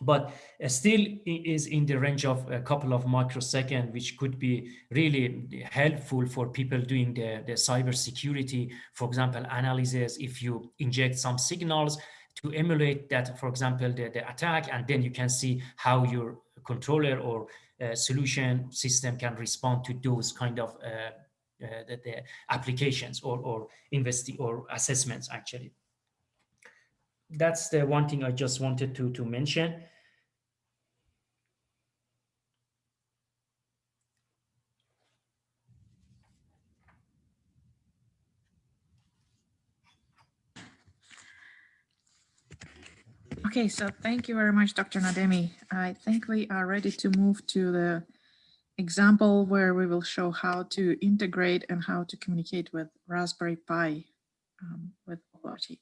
Speaker 3: But uh, still is in the range of a couple of microseconds, which could be really helpful for people doing the, the cyber security, for example, analysis, if you inject some signals to emulate that, for example, the, the attack, and then you can see how your controller or uh, solution system can respond to those kind of uh, Uh, the, the, applications or, or investi or assessments actually. That's the one thing I just wanted to, to mention.
Speaker 2: Okay, so thank you very much, Dr. Nademi. I think we are ready to move to the example where we will show how to integrate and how to communicate with Raspberry Pi um, with Opal RT.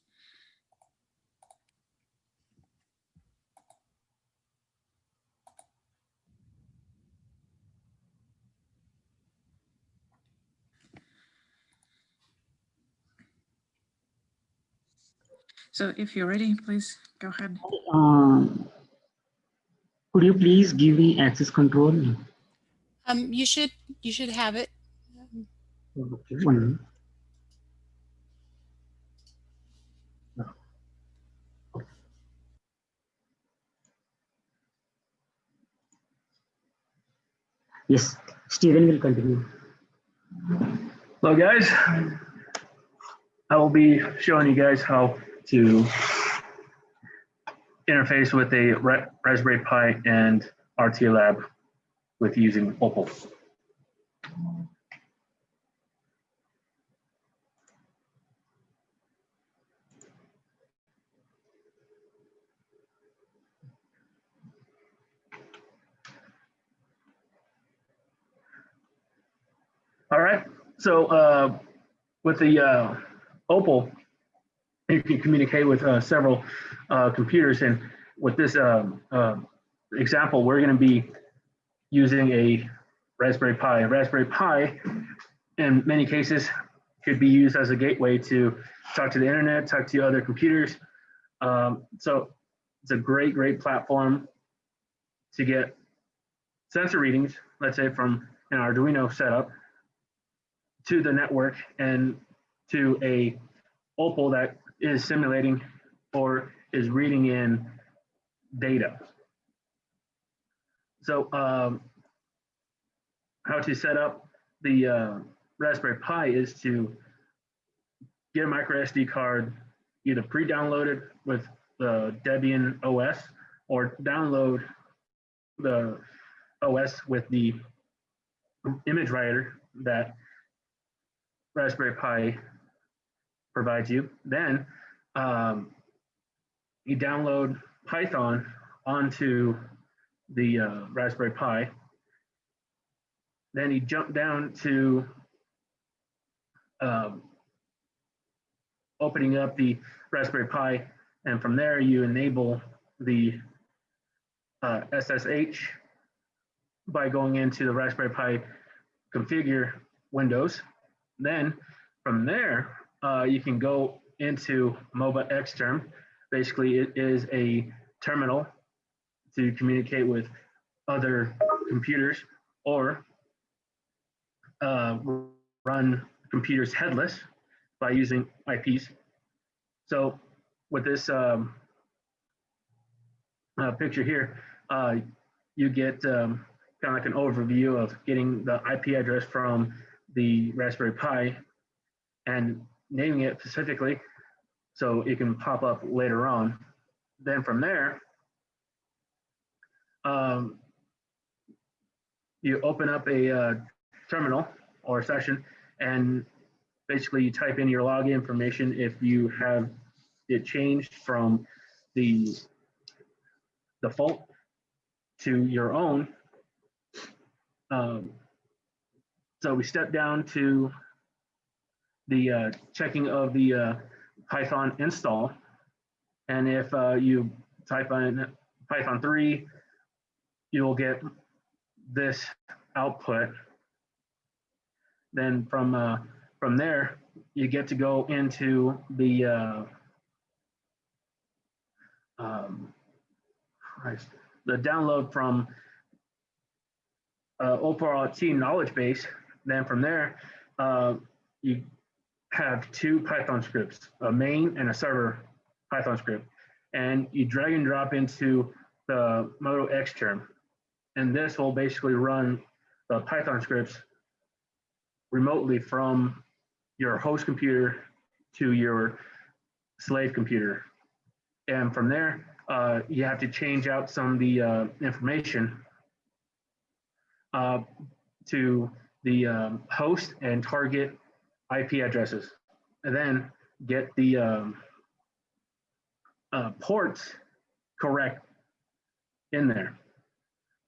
Speaker 2: So if you're ready, please go ahead.
Speaker 5: Um, could you please give me access control?
Speaker 1: Um, you should you should have it.
Speaker 5: Okay. Yes, Steven will continue.
Speaker 6: Hello, guys. I will be showing you guys how to interface with a Raspberry Pi and RT Lab with using Opal. All right, so uh, with the uh, Opal, you can communicate with uh, several uh, computers. And with this um, um, example, we're going to be using a Raspberry Pi. A Raspberry Pi, in many cases, could be used as a gateway to talk to the internet, talk to other computers. Um, so it's a great, great platform to get sensor readings, let's say from an Arduino setup, to the network and to a Opal that is simulating or is reading in data. So um, how to set up the uh, Raspberry Pi is to get a micro SD card either pre-downloaded with the Debian OS or download the OS with the image writer that Raspberry Pi provides you. Then um, you download Python onto the uh, Raspberry Pi. Then you jump down to um, opening up the Raspberry Pi, and from there you enable the uh, SSH by going into the Raspberry Pi configure windows. Then from there, uh, you can go into MobaXterm. Basically, it is a terminal to communicate with other computers or uh, run computers headless by using IPs. So with this um, uh, picture here, uh, you get um, kind of like an overview of getting the IP address from the Raspberry Pi and naming it specifically so it can pop up later on. Then from there, um, you open up a uh, terminal or session and basically you type in your login information if you have it changed from the default to your own. Um, so we step down to the uh, checking of the uh, Python install. And if uh, you type in Python 3, you'll get this output. Then from uh, from there, you get to go into the uh, um, the download from uh, Opal RT knowledge base. Then from there, uh, you have two Python scripts, a main and a server Python script, and you drag and drop into the MobaXterm. And this will basically run the Python scripts remotely from your host computer to your slave computer. And from there, uh, you have to change out some of the uh, information uh, to the um, host and target IP addresses, and then get the um, uh, ports correct in there.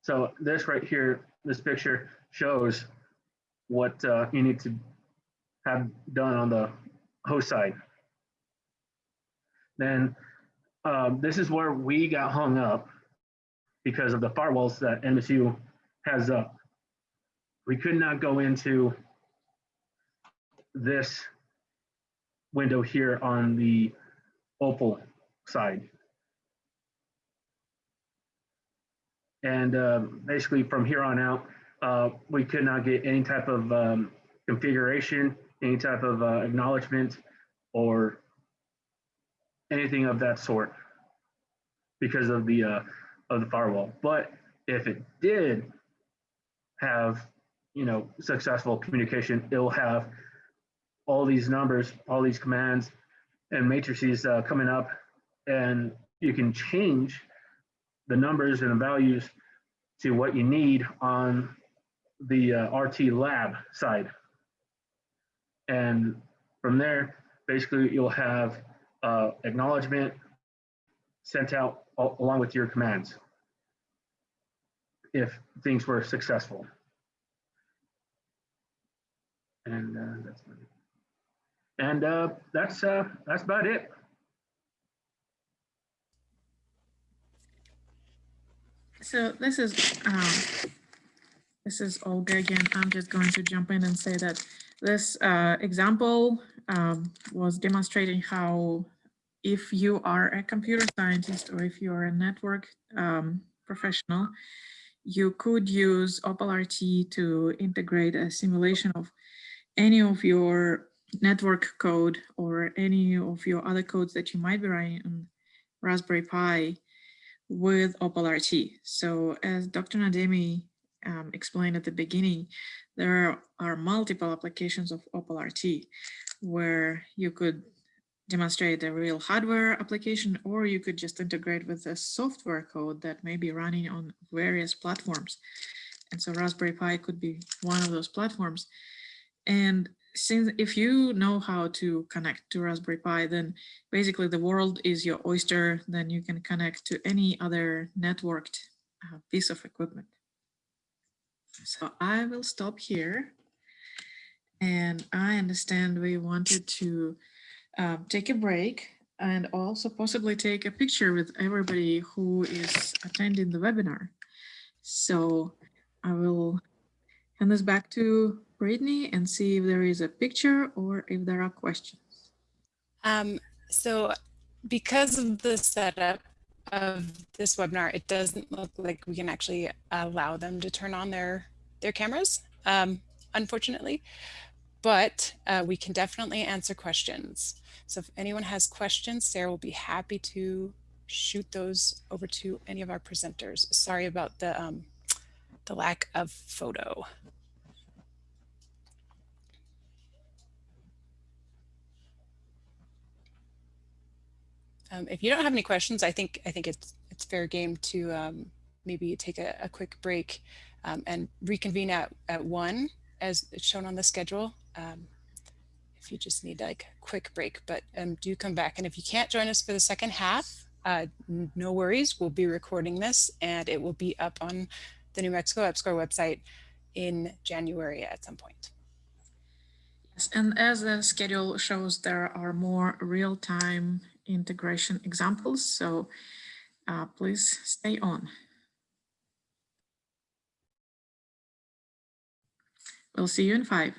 Speaker 6: So this right here, this picture shows what uh, you need to have done on the host side. Then um, this is where we got hung up because of the firewalls that MSU has up. We could not go into this window here on the Opal side. And um, basically from here on out, uh, we could not get any type of um, configuration, any type of uh, acknowledgement or anything of that sort because of the uh, of the firewall. But if it did have, you know, successful communication, it'll have all these numbers, all these commands and matrices uh, coming up, and you can change the numbers and the values to what you need on the uh, RT lab side. And from there, basically you'll have uh, acknowledgement sent out along with your commands if things were successful. And uh, that's. And uh, that's uh, that's about it.
Speaker 2: So this is um, this is Olga again. I'm just going to jump in and say that this uh, example um, was demonstrating how if you are a computer scientist or if you are a network um, professional, you could use OpalRT to integrate a simulation of any of your network code or any of your other codes that you might be writing on Raspberry Pi with OpalRT. So as Dr. Nademi um, explained at the beginning, there are multiple applications of OpalRT where you could demonstrate a real hardware application, or you could just integrate with a software code that may be running on various platforms. And so Raspberry Pi could be one of those platforms. And since if you know how to connect to Raspberry Pi, then basically the world is your oyster, then you can connect to any other networked uh, piece of equipment. So I will stop here. And I understand we wanted to um, take a break and also possibly take a picture with everybody who is attending the webinar. So I will hand this back to Brittany and see if there is a picture or if there are questions.
Speaker 1: Um, so because of the setup of this webinar, it doesn't look like we can actually allow them to turn on their, their cameras, um, unfortunately, but uh, we can definitely answer questions. So if anyone has questions, Sarah will be happy to shoot those over to any of our presenters. Sorry about the, um, the lack of photo. Um, if you don't have any questions, I think I think it's it's fair game to um, maybe take a, a quick break um, and reconvene at, at one as shown on the schedule. Um, if you just need like a quick break, but um, do come back. And if you can't join us for the second half, uh, no worries. We'll be recording this and it will be up on the New Mexico EPSCoR website in January at some point.
Speaker 2: Yes, and as the schedule shows, there are more real-time integration examples. So uh, please stay on. We'll see you in five.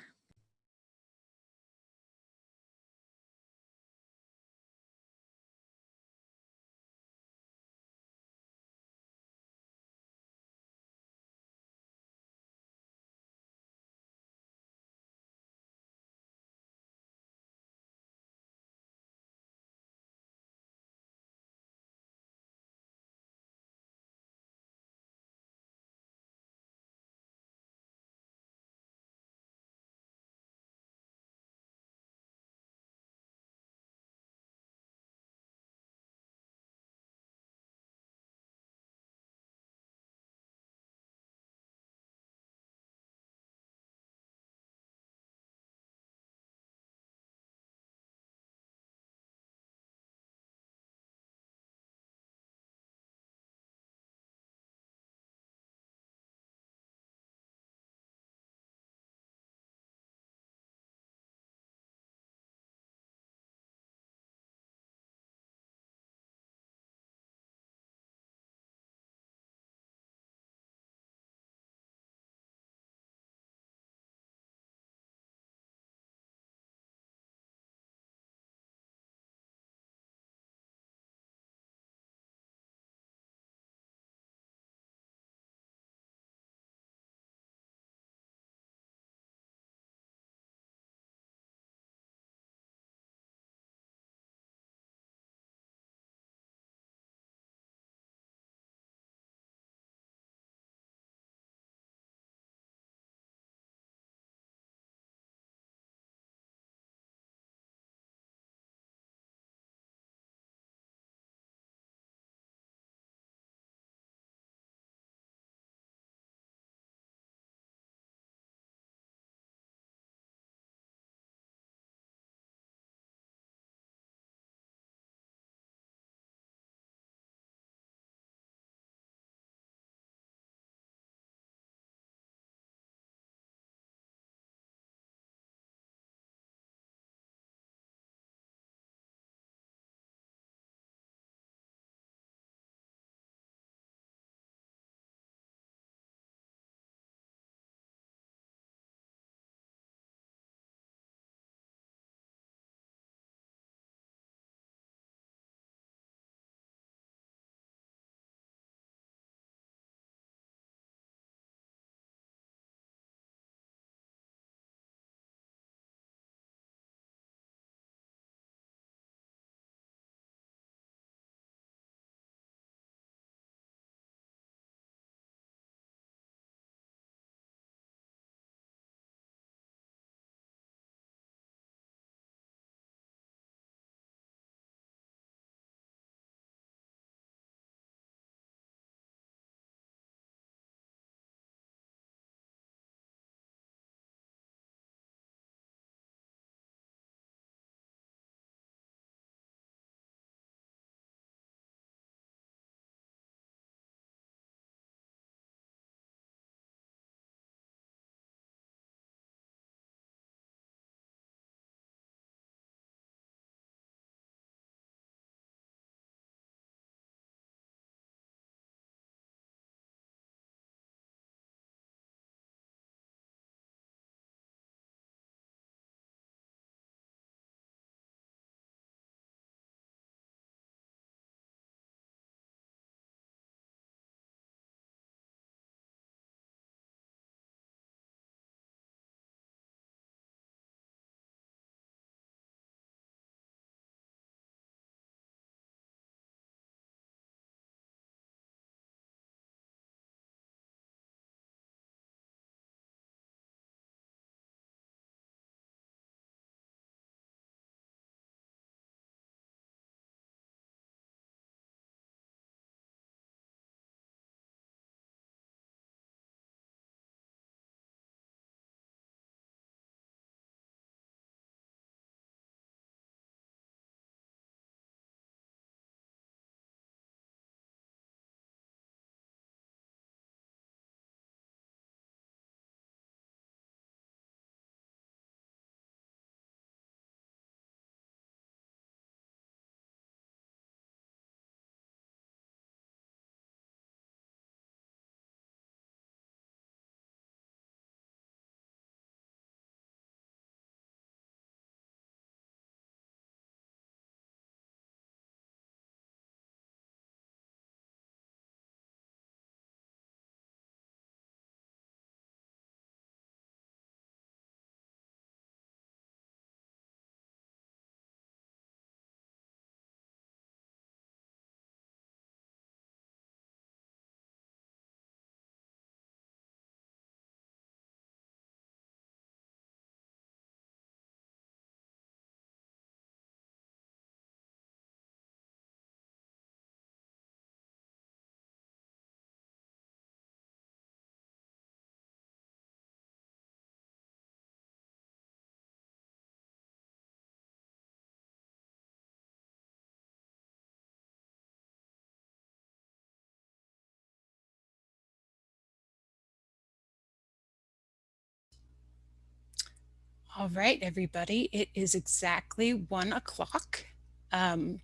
Speaker 1: All right, everybody, it is exactly one o'clock. Um,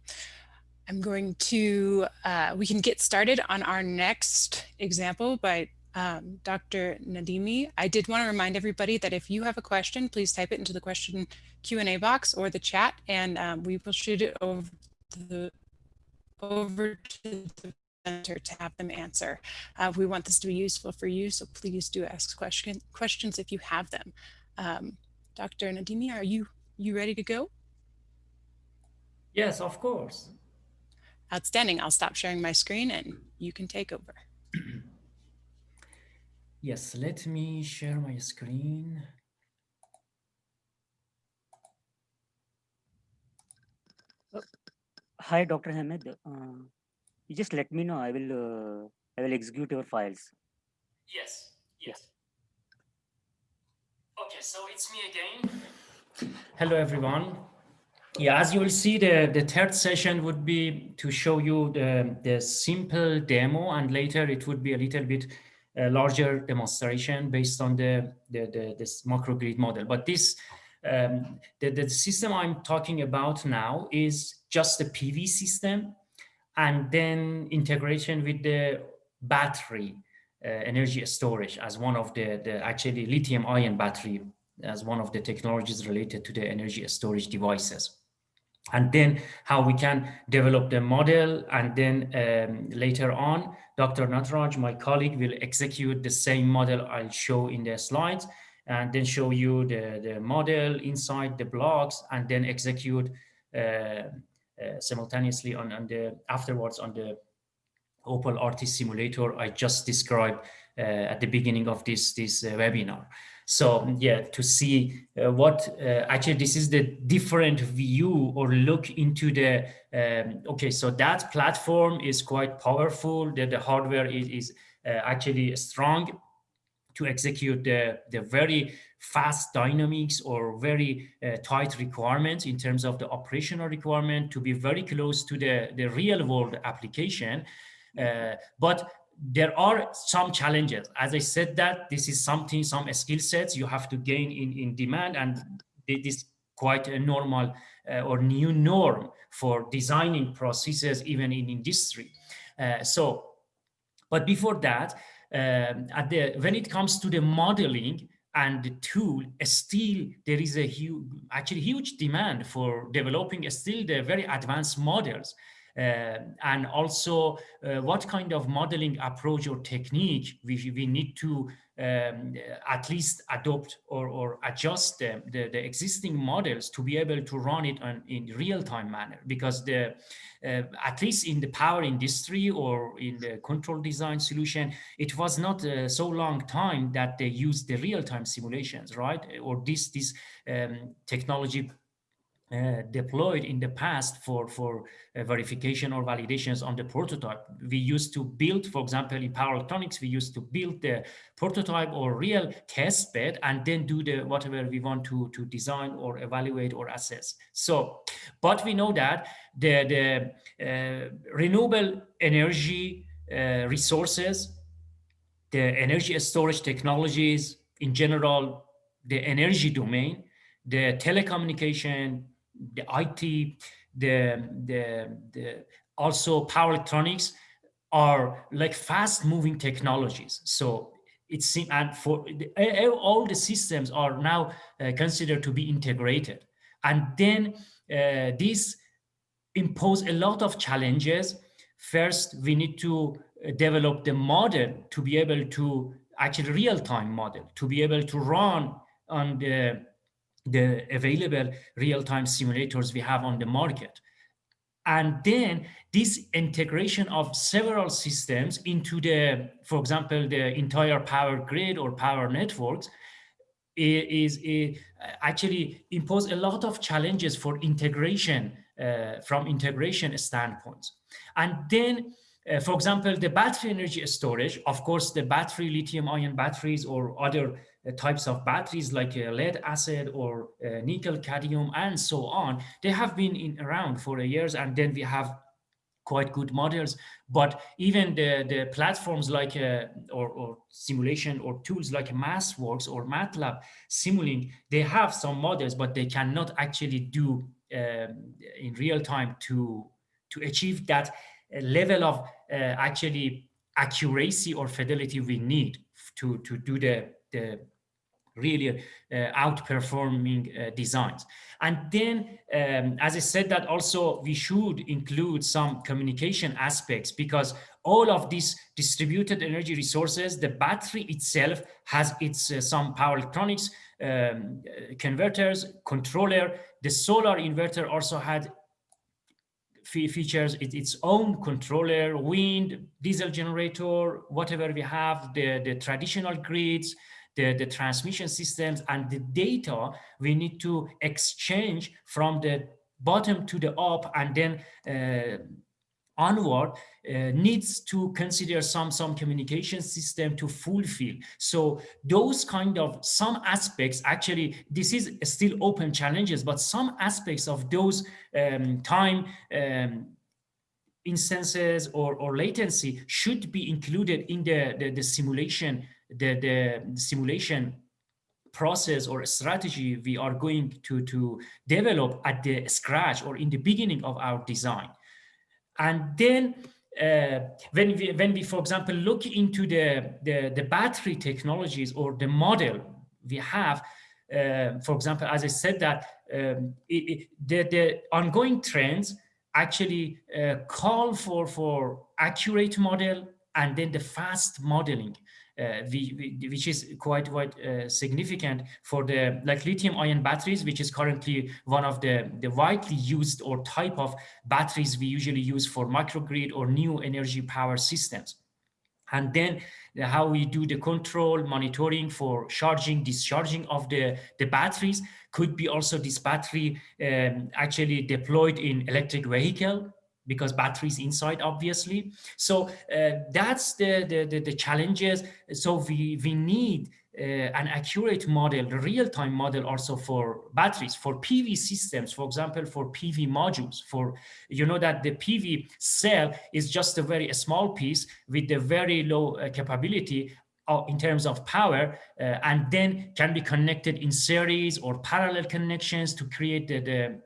Speaker 1: I'm going to, uh, we can get started on our next example by um, Dr. Nademi. I did want to remind everybody that if you have a question, please type it into the question Q&A box or the chat, and um, we will shoot it over to the, over to the center to have them answer. Uh, we want this to be useful for you, so please do ask question, questions if you have them. Um, Dr. Nademi, are you, you ready to go?
Speaker 3: Yes, of course.
Speaker 1: Outstanding. I'll stop sharing my screen and you can take over.
Speaker 3: yes, let me share my screen.
Speaker 7: Hi, Dr. Hamed. Uh, you just let me know. I will uh, I will execute your files.
Speaker 3: Yes, yes. Okay, so it's me again. Hello, everyone. Yeah, as you will see, the, the third session would be to show you the, the simple demo, and later it would be a little bit uh, larger demonstration based on the, the, the this microgrid model. But this um, the, the system I'm talking about now is just a PV system and then integration with the battery energy storage as one of the, the actually lithium ion battery as one of the technologies related to the energy storage devices. And then how we can develop the model and then um, later on dr nataraj my colleague will execute the same model i'll show in the slides and then show you the the model inside the blocks and then execute uh, uh, simultaneously on, on the afterwards on the Opal RT simulator I just described uh, at the beginning of this, this uh, webinar. So yeah, to see uh, what uh, actually this is the different view or look into the, um, okay, so that platform is quite powerful, that the hardware is, is actually strong to execute the, the very fast dynamics or very uh, tight requirements in terms of the operational requirement to be very close to the, the real world application. Uh, but there are some challenges. As I said that this is something, some skill sets you have to gain in, in demand and this is quite a normal uh, or new norm for designing processes even in industry. Uh, so, but before that, um, at the when it comes to the modeling and the tool, still there is a huge, actually huge demand for developing still the very advanced models uh, and also uh, what kind of modeling approach or technique we, we need to um, at least adopt or, or adjust the, the, the, existing models to be able to run it on, in real-time manner? Because the uh, at least in the power industry or in the control design solution it was not uh, so long time that they used the real-time simulations right? Or this this um, technology uh, deployed in the past for, for uh, verification or validations on the prototype. We used to build, for example, in power electronics, we used to build the prototype or real test bed and then do the whatever we want to, to design or evaluate or assess. So, but we know that the, the uh, renewable energy uh, resources, the energy storage technologies in general, the energy domain, the telecommunication, the IT, the, the, the also power electronics are like fast moving technologies. So it seems, and for all the systems are now uh, considered to be integrated. And then uh, this impose a lot of challenges. First, we need to uh, develop the model to be able to actually real-time model, to be able to run on the the available real-time simulators we have on the market. And then this integration of several systems into the, for example, the entire power grid or power networks is, is actually impose a lot of challenges for integration uh, from integration standpoints. And then uh, for example, the battery energy storage, of course, the battery lithium ion batteries or other types of batteries like uh, lead acid or uh, nickel cadmium and so on, they have been in around for years. And then we have quite good models. But even the, the platforms like uh, or, or simulation or tools like MathWorks or MATLAB Simulink, they have some models, but they cannot actually do um, in real time to to achieve that uh, level of uh, actually accuracy or fidelity we need to to do the the really uh, outperforming uh, designs. And then, um, as I said, that also we should include some communication aspects because all of these distributed energy resources, the battery itself has its uh, some power electronics, um, converters, controller. The solar inverter also had features its own controller, wind, diesel generator, whatever we have, the, the traditional grids, the, the transmission systems and the data we need to exchange from the bottom to the up and then uh, onward uh, needs to consider some some communication system to fulfill. So those kind of some aspects actually this is still open challenges but some aspects of those um, time um, instances or, or latency should be included in the, the, the simulation the, the simulation process or strategy we are going to, to develop at the scratch or in the beginning of our design. And then uh, when we, when we, for example, look into the, the, the battery technologies or the model we have, uh, for example, as I said that um, it, it, the, the ongoing trends actually uh, call for, for accurate model and then the fast modeling. Uh, which is quite quite uh, significant for the like lithium ion batteries which is currently one of the the widely used or type of batteries we usually use for microgrid or new energy power systems. And then how we do the control monitoring for charging discharging of the the batteries could be also this battery um, actually deployed in electric vehicle because batteries inside obviously. So uh, that's the, the, the the challenges. So we we need uh, an accurate model real-time model also for batteries for pv systems for example for pv modules for you know that the pv cell is just a very small piece with a very low uh, capability uh, in terms of power uh, and then can be connected in series or parallel connections to create the, the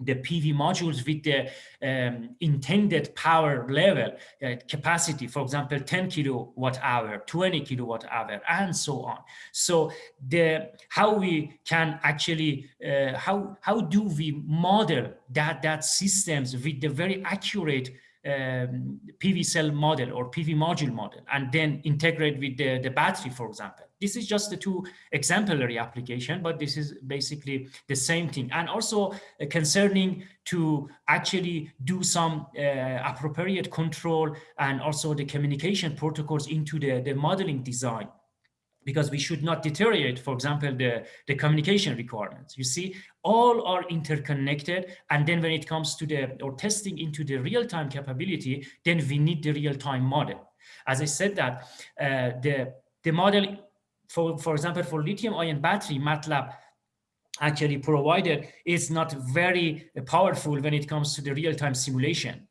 Speaker 3: the PV modules with the um, intended power level uh, capacity, for example, 10 kilowatt hour, 20 kilowatt hour, and so on. So the how we can actually uh, how how do we model that that systems with the very accurate um, PV cell model or PV module model, and then integrate with the, the battery, for example. This is just the two exemplary application, but this is basically the same thing. And also uh, concerning to actually do some uh, appropriate control and also the communication protocols into the, the modeling design because we should not deteriorate, for example, the, the communication requirements. You see, all are interconnected. And then when it comes to the or testing into the real-time capability, then we need the real-time model. As I said that uh, the, the model, for, for example, for lithium ion battery, MATLAB actually provided is not very powerful when it comes to the real-time simulation.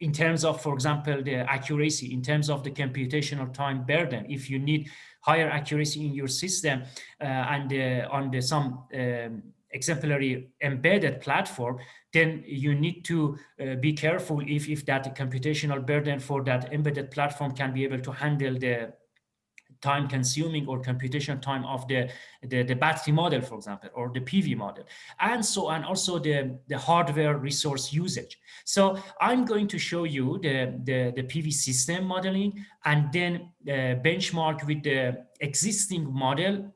Speaker 3: In terms of, for example, the accuracy, in terms of the computational time burden, if you need higher accuracy in your system uh, and uh, on the some um, exemplary embedded platform, then you need to uh, be careful if, if that computational burden for that embedded platform can be able to handle the time consuming or computation time of the, the, the, battery model, for example, or the PV model, and so on, also the, the hardware resource usage. So I'm going to show you the, the, the PV system modeling and then uh, benchmark with the existing model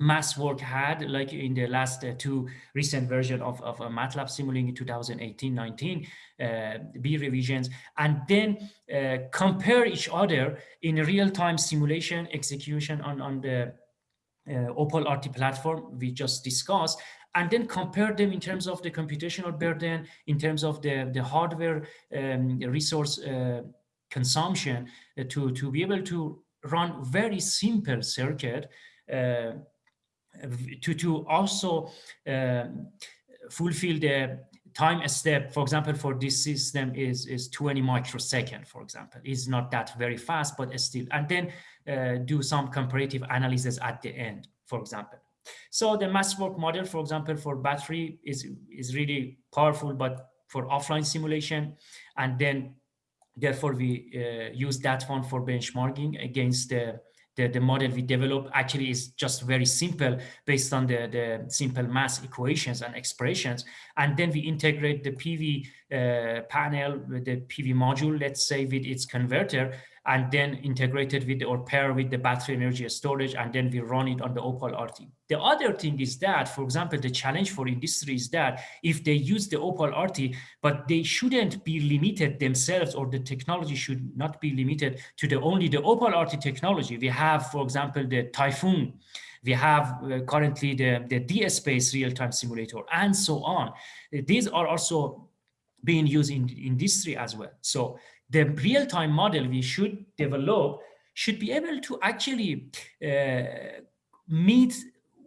Speaker 3: MathWorks had like in the last uh, two recent version of, of uh, MATLAB Simulink 2018-19 uh, B revisions. And then uh, compare each other in real-time simulation execution on, on the uh, Opal RT platform we just discussed and then compare them in terms of the computational burden, in terms of the, the hardware um, resource uh, consumption to, to be able to run very simple circuit to, to also um, fulfill the time step, for example, for this system is, is 20 microsecond, for example, is not that very fast, but still, and then uh, do some comparative analysis at the end, for example. So the MathWork model, for example, for battery is, is really powerful, but for offline simulation. And then therefore we uh, use that one for benchmarking against the the, the model we develop actually is just very simple based on the, the simple mass equations and expressions. And then we integrate the PV uh, panel with the PV module, let's say with its converter, and then integrated with or pair with the battery energy storage, and then we run it on the Opal RT. The other thing is that, for example, the challenge for industry is that if they use the Opal RT, but they shouldn't be limited themselves, or the technology should not be limited to the only the Opal RT technology. We have, for example, the Typhoon, we have uh, currently the, the DSpace real-time simulator, and so on. These are also being used in industry as well. So the real-time model we should develop should be able to actually uh, meet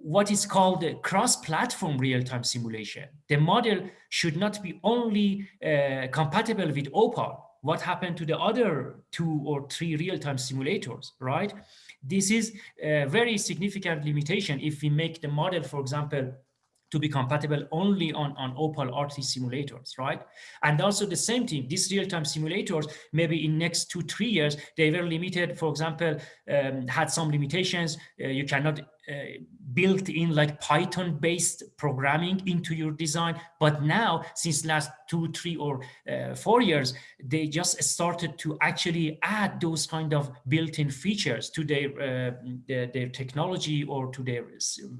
Speaker 3: what is called cross-platform real-time simulation. The model should not be only uh, compatible with Opal. What happened to the other two or three real-time simulators, right? This is a very significant limitation if we make the model, for example, to be compatible only on, on Opal RT simulators, right? And also the same thing, these real-time simulators, maybe in next two, three years, they were limited, for example, um, had some limitations. Uh, you cannot built in like Python based programming into your design. But now, since last two, three, or uh, four years, they just started to actually add those kind of built-in features to their, uh, their, their technology or to their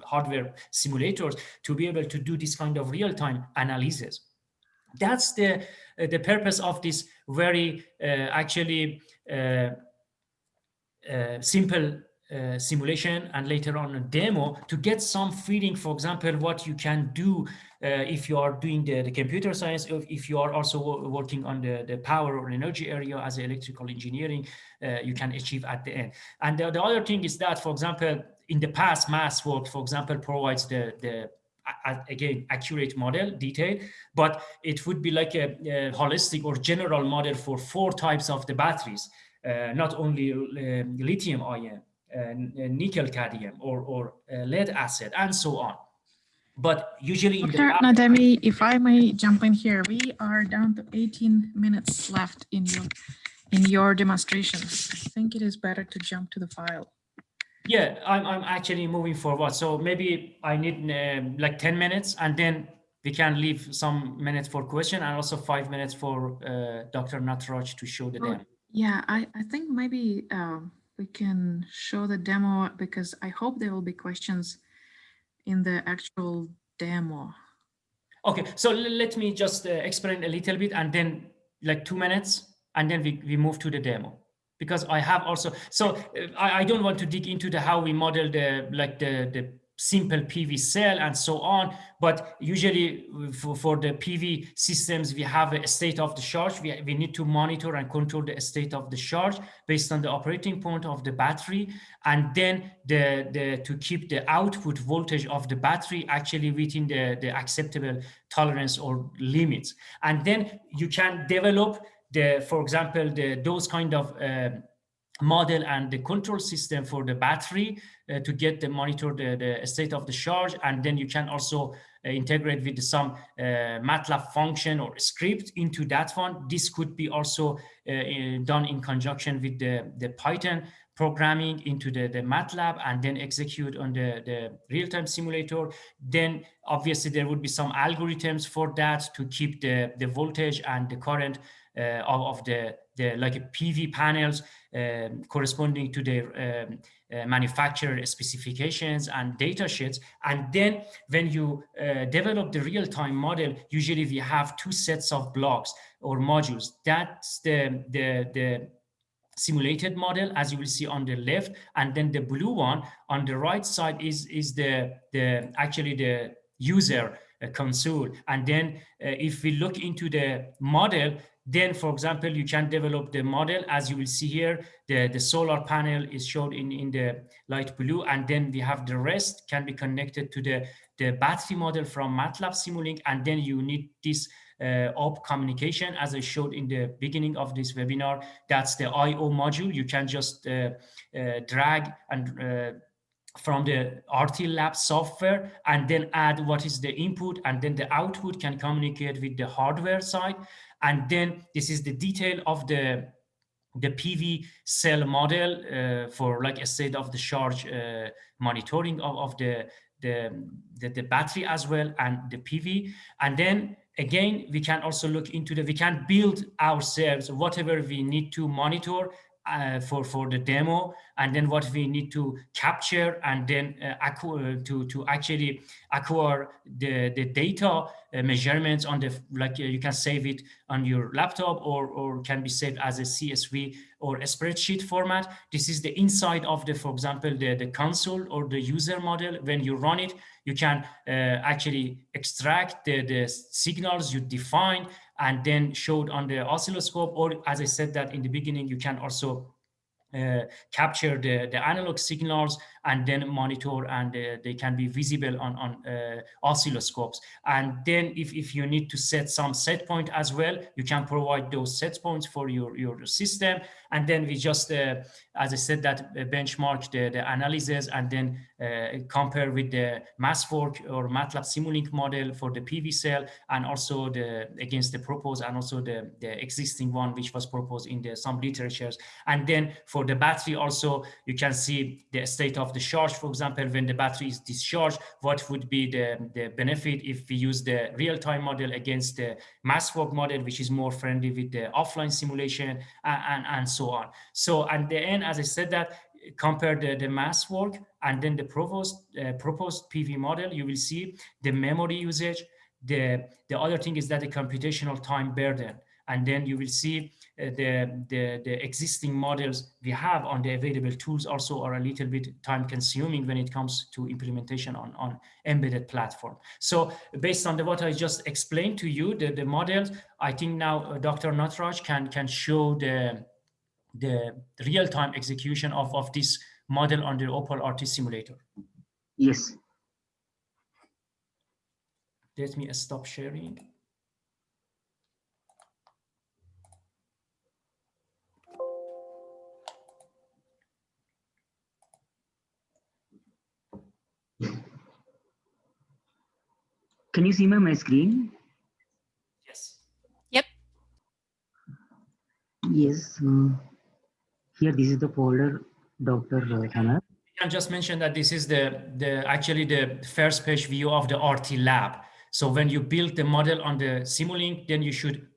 Speaker 3: hardware simulators to be able to do this kind of real-time analysis. That's the uh, the purpose of this very uh, actually uh, simple uh, simulation and later on a demo to get some feeling, for example, what you can do uh, if you are doing the, the computer science, if, if you are also working on the, the power or energy area as electrical engineering, uh, you can achieve at the end. And the, the other thing is that, for example, in the past, MathWork, for example, provides the, the again accurate model detail but it would be like a, a, holistic or general model for four types of the batteries uh, not only uh, lithium ion nickel cadmium or, or uh, lead acid and so on. But usually
Speaker 2: Dr. Nademi, if I may jump in here, we are down to 18 minutes left in your in your demonstrations. I think it is better to jump to the file.
Speaker 3: Yeah, I'm, I'm actually moving forward. So maybe I need uh, like 10 minutes and then we can leave some minutes for question and also five minutes for uh, Dr. Nataraj to show the oh, demo.
Speaker 2: Yeah, I, I think maybe um, we can show the demo because I hope there will be questions in the actual demo.
Speaker 3: Okay, so let me just uh, explain a little bit and then like two minutes and then we, we move to the demo because I have also, so uh, I, I don't want to dig into the how we model the like the, the simple PV cell and so on. But usually for, for the PV systems, we have a state of the charge. We, we need to monitor and control the state of the charge based on the operating point of the battery. And then the, the to keep the output voltage of the battery actually within the, the acceptable tolerance or limits. And then you can develop the, for example, the, those kind of uh, model and the control system for the battery uh, to get the monitor the, the state of the charge and then you can also uh, integrate with some uh, MATLAB function or script into that one. This could be also uh, in, done in conjunction with the, the Python programming into the, the MATLAB and then execute on the, the real-time simulator. Then obviously there would be some algorithms for that to keep the, the voltage and the current of, of the, the like PV panels um, corresponding to their um, uh, manufacturer specifications and data sheets. And then when you uh, develop the real-time model, usually we have two sets of blocks or modules. That's the, the, the simulated model, as you will see on the left, and then the blue one on the right side is, is the, the actually the user console. And then uh, if we look into the model, then, for example, you can develop the model as you will see here. The, the solar panel is shown in, in the light blue, and then we have the rest can be connected to the, the battery model from MATLAB Simulink, and then you need this uh, OP communication, as I showed in the beginning of this webinar. That's the I.O. module. You can just uh, uh, drag and uh, from the RT Lab software and then add what is the input and then the output can communicate with the hardware side. And then this is the detail of the the PV cell model uh, for like a state of the charge uh, monitoring of, of the, the, the, the, battery as well and the PV. And then again, we can also look into the, we can build ourselves whatever we need to monitor uh, for for the demo. And then what we need to capture and then uh, acquire, to to actually acquire the the data uh, measurements on the like uh, you can save it on your laptop or or can be saved as a csv or a spreadsheet format. This is the inside of the for example the the console or the user model. When you run it you can uh, actually extract the the signals you define and then showed on the oscilloscope, or as I said that in the beginning, you can also uh, capture the, the analog signals and then monitor and uh, they can be visible on, on uh, oscilloscopes. And then if, if you need to set some set point as well, you can provide those set points for your, your system. And then we just, uh, as I said, that benchmark the, the analysis and then compare with the MathWork or MATLAB Simulink model for the PV cell and also the against the proposed and also the, the existing one which was proposed in the some literatures. And then for the battery also, you can see the state of the charge, for example, when the battery is discharged, what would be the, the benefit if we use the real-time model against the MathWork model, which is more friendly with the offline simulation and, and, and so on. So at the end, as I said that, compare the, the MathWork and then the proposed, uh, proposed PV model, you will see the memory usage. The, the other thing is that the computational time burden. And then you will see the, the, the existing models we have on the available tools also are a little bit time consuming when it comes to implementation on, on embedded platform. So based on the, what I just explained to you, the, the models, I think now uh, Dr. Nataraj can, can show the, the real-time execution of, of this model on the Opal RT simulator.
Speaker 5: Yes.
Speaker 3: Let me stop sharing.
Speaker 5: Can you see my, my screen?
Speaker 3: Yes.
Speaker 1: Yep.
Speaker 5: Yes. Uh, here, this is the folder, Dr. Hannah.
Speaker 3: I just mention that this is the, the actually the first page view of the RT lab. So when you build the model on the Simulink, then you should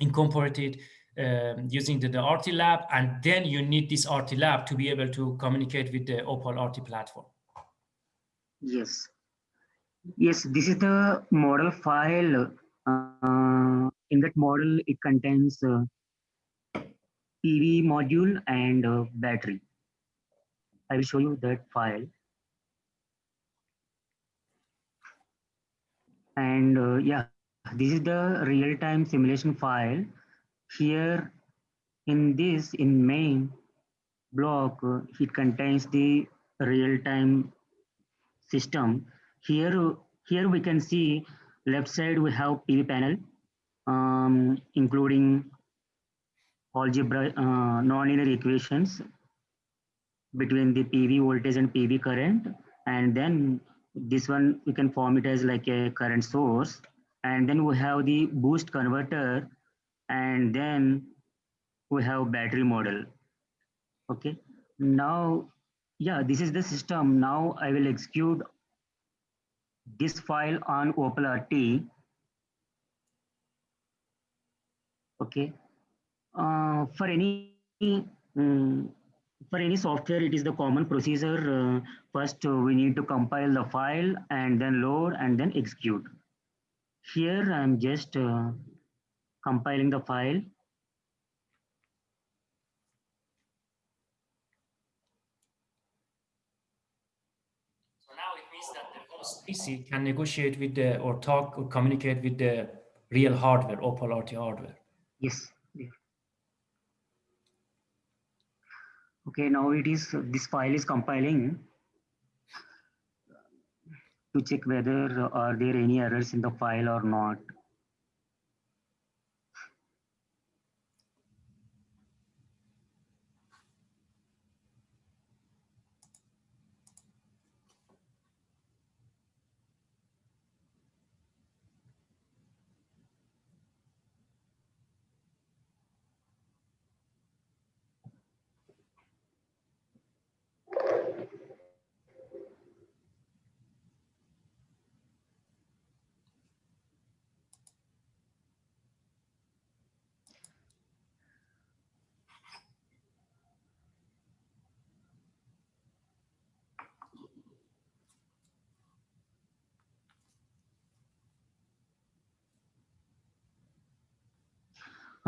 Speaker 3: incorporate it um, using the, the RT lab, and then you need this RT lab to be able to communicate with the Opal RT platform.
Speaker 5: Yes. Yes, this is the model file. Uh, in that model, it contains uh, PV module and uh, battery. I will show you that file. And uh, yeah, this is the real-time simulation file. Here in this, in main block, uh, it contains the real-time system here, here we can see left side we have PV panel, um, including algebra uh, nonlinear equations between the PV voltage and PV current. And then this one, we can form it as like a current source. And then we have the boost converter. And then we have battery model. Okay. Now, yeah, this is the system. Now I will execute this file on OpalRT. Okay. Uh, for any um, for any software, it is the common procedure. Uh, first, uh, we need to compile the file and then load and then execute. Here, I'm just uh, compiling the file.
Speaker 3: PC can negotiate with the or talk or communicate with the real hardware, Opal RT hardware.
Speaker 5: Yes. there. Okay, now it is, this file is compiling to check whether uh, are there any errors in the file or not.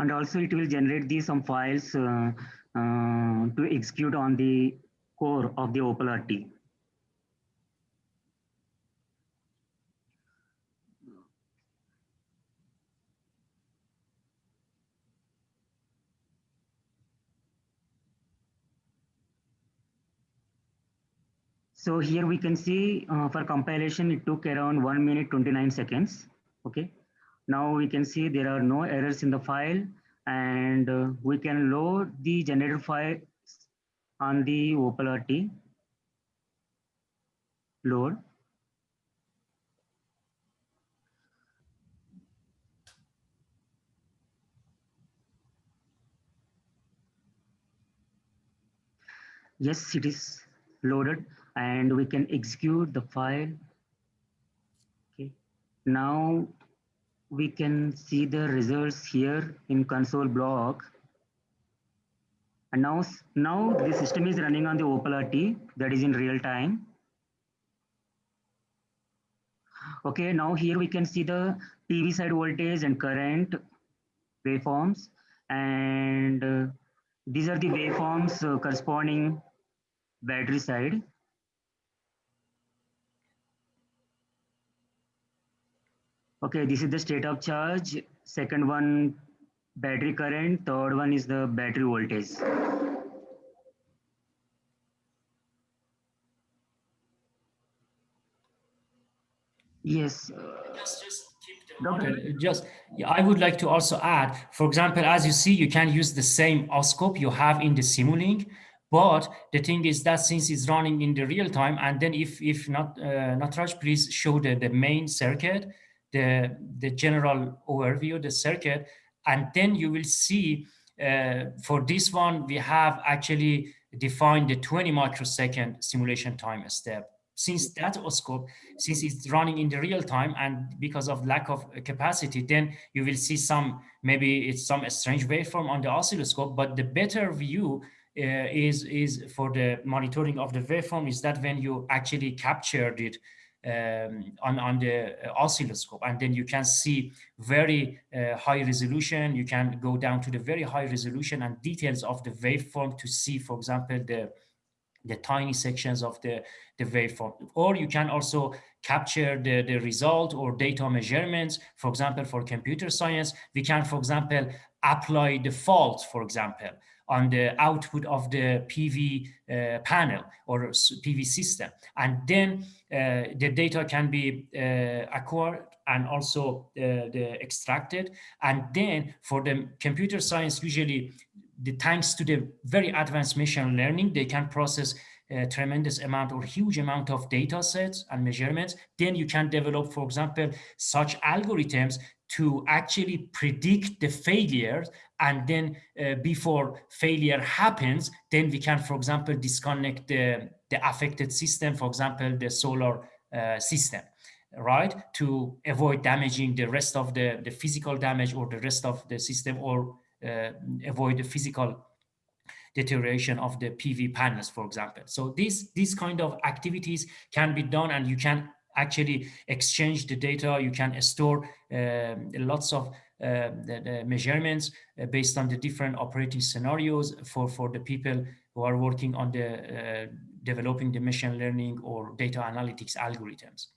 Speaker 5: And also it will generate these some files uh, uh, to execute on the core of the Opal RT. So here we can see uh, for compilation, it took around one minute, 29 seconds. Okay. Now we can see there are no errors in the file and uh, we can load the generated file on the Opal RT. Load. Yes, it is loaded and we can execute the file. Okay. Now we can see the results here in console block. And now, now the system is running on the Opal RT that is in real time. Okay, now here we can see the PV side voltage and current waveforms. And uh, these are the waveforms uh, corresponding battery side. Okay, this is the state of charge. Second one, battery current. Third one is the battery voltage. Yes. uh, Doctor,
Speaker 3: Okay, just yeah, I would like to also add, for example, as you see, you can use the same oscope you have in the Simulink, but the thing is that since it's running in the real time, and then if if not uh, Natraj, please show the the main circuit, the the general overview, the circuit, and then you will see uh, for this one we have actually defined the 20 microsecond simulation time step. Since that oscope, since it's running in the real time and because of lack of capacity, then you will see some, maybe it's some strange waveform on the oscilloscope, but the better view uh, is, is for the monitoring of the waveform is that when you actually captured it um, on, on the oscilloscope and then you can see very uh, high resolution, you can go down to the very high resolution and details of the waveform to see, for example, the the tiny sections of the, the waveform. Or you can also capture the, the result or data measurements. For example, for computer science, we can, for example, apply the fault, for example, on the output of the PV uh, panel or PV system. And then uh, the data can be uh, acquired and also uh, the extracted. And then for the computer science, usually the, thanks to the very advanced machine learning, they can process a tremendous amount or huge amount of data sets and measurements. Then you can develop, for example, such algorithms to actually predict the failures and then uh, before failure happens, then we can, for example, disconnect the, the affected system, for example, the solar uh, system right to avoid damaging the rest of the the physical damage or the rest of the system or uh, avoid the physical deterioration of the PV panels, for example. So these, these kind of activities can be done and you can actually exchange the data. You can store uh, lots of uh, the, the measurements uh, based on the different operating scenarios for, for the people who are working on the uh, developing the machine learning or data analytics algorithms.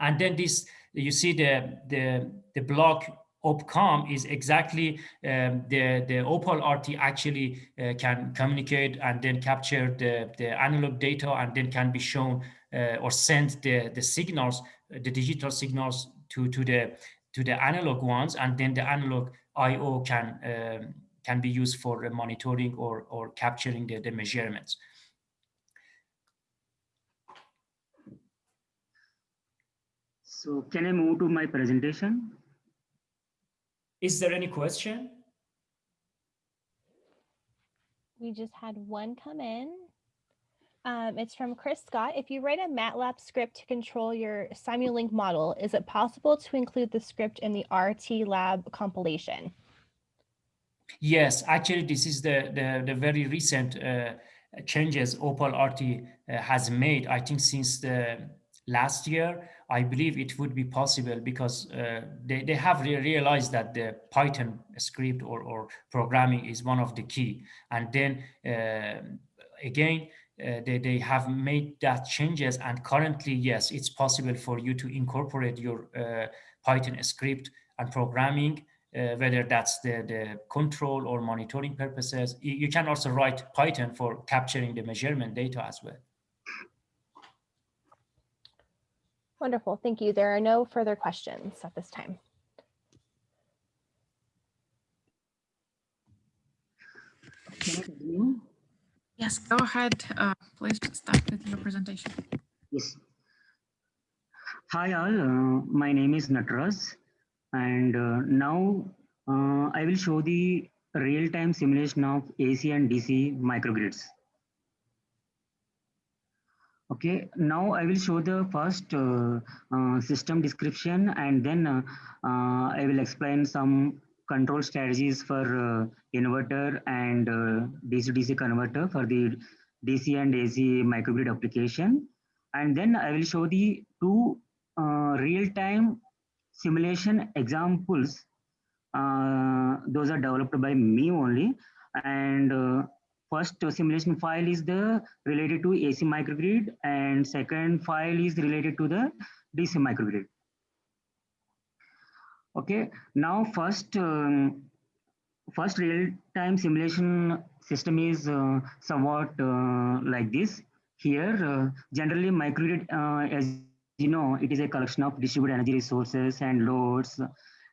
Speaker 3: And then this, you see the, the, the block OPCOM is exactly um, the, the Opal RT actually uh, can communicate and then capture the, the analog data and then can be shown uh, or send the, the signals, the digital signals to, to, the, to the analog ones and then the analog IO can, um, can be used for monitoring or, or capturing the, the measurements.
Speaker 5: So can I move to my presentation?
Speaker 3: Is there any question?
Speaker 4: We just had one come in. Um, it's from Chris Scott. If you write a MATLAB script to control your Simulink model, is it possible to include the script in the RT lab compilation?
Speaker 3: Yes, actually, this is the, the, the very recent uh, changes Opal RT uh, has made, I think since the last year. I believe it would be possible because uh, they, they have re realized that the Python script or, or programming is one of the key. And then uh, again, uh, they, they have made that changes and currently, yes, it's possible for you to incorporate your uh, Python script and programming, uh, whether that's the, the control or monitoring purposes. You, you can also write Python for capturing the measurement data as well.
Speaker 4: Wonderful, thank you. There are no further questions at this time.
Speaker 5: Can I continue?
Speaker 2: Yes, go ahead. Uh, please start with your presentation.
Speaker 5: Yes. Hi all, uh, my name is Natras and uh, now uh, I will show the real-time simulation of AC and DC microgrids. Okay, now I will show the first uh, uh, system description and then uh, uh I will explain some control strategies for uh, inverter and DC-DC uh, converter for the DC and AC microgrid application. And then I will show the two real-time simulation examples. those are developed by me only. And first simulation file is the related to AC microgrid and second file is related to the DC microgrid. Okay, now first um, first real-time simulation system is uh, somewhat uh, like this. Here, uh, generally microgrid, uh, as you know, it is a collection of distributed energy resources and loads,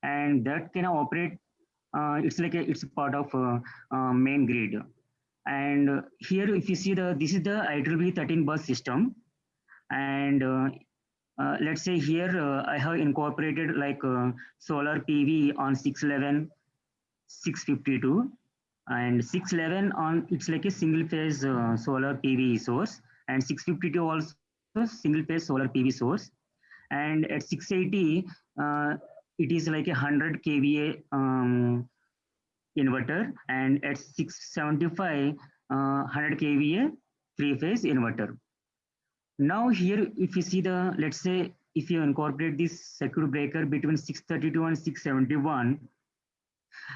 Speaker 5: and that can operate. Uh, it's like a, it's part of uh, main grid and uh, here, if you see the, this is the IEEE 13 bus system. And uh, uh, let's say here, uh, I have incorporated like uh, solar PV on 611, 652 and 611 on, it's like a single phase uh, solar PV source and 652 also single phase solar PV source. And at 680, it is like a 100 kVA um, inverter and at 675 uh, 100 kVA three phase inverter. Now here if you see the let's say if you incorporate this circuit breaker between 632 and 671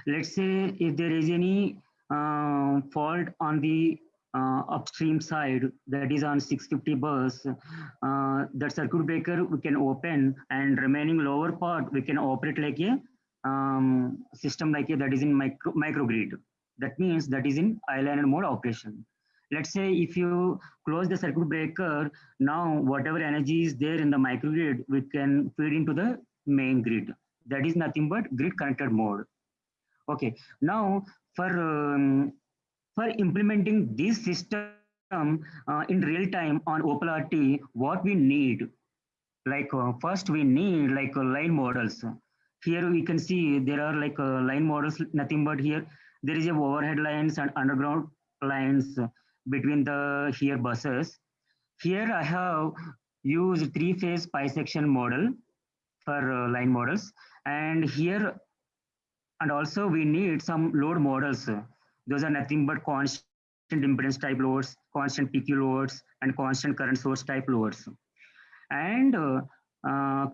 Speaker 5: let's say if there is any uh, fault on the uh, upstream side that is on 650 bus uh, that circuit breaker we can open and remaining lower part we can operate like a um, system like that is in micro microgrid. That means that is in island mode operation. Let's say if you close the circuit breaker, now whatever energy is there in the microgrid, we can feed into the main grid. That is nothing but grid connected mode. Okay, now for um, for implementing this system uh, in real time on Opal RT, what we need, like uh, first we need like uh, line models here we can see there are like uh, line models, nothing but here there is a overhead lines and underground lines between the here buses. Here I have used three phase pi section model for uh, line models and here and also we need some load models. Those are nothing but constant impedance type loads, constant PQ loads and constant current source type loads. And uh, uh,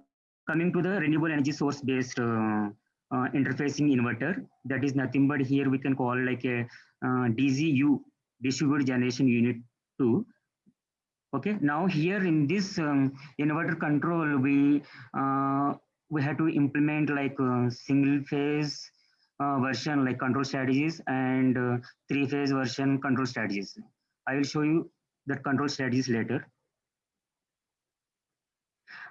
Speaker 5: coming to the renewable energy source based uh, uh, interfacing inverter that is nothing but here we can call like a uh, DZU distributed generation unit 2 okay now here in this um, inverter control we uh, we had to implement like uh, single phase uh, version like control strategies and three phase version control strategies. I will show you that control strategies later.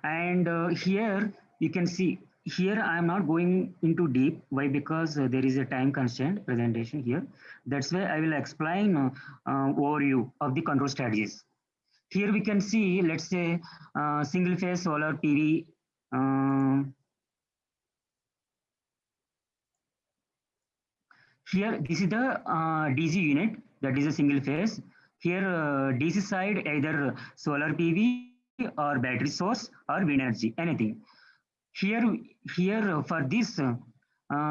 Speaker 5: And uh, here you can see here I am not going into deep. Why? Because uh, there is a time constraint presentation here. That's why I will explain uh, uh, overview of the control strategies. Here we can see, let's say, uh, single phase solar PV. um, here, this is the uh, DC unit, that is a single phase. Here, DC side, either solar PV or battery source or wind energy, anything. Here, here for this, uh,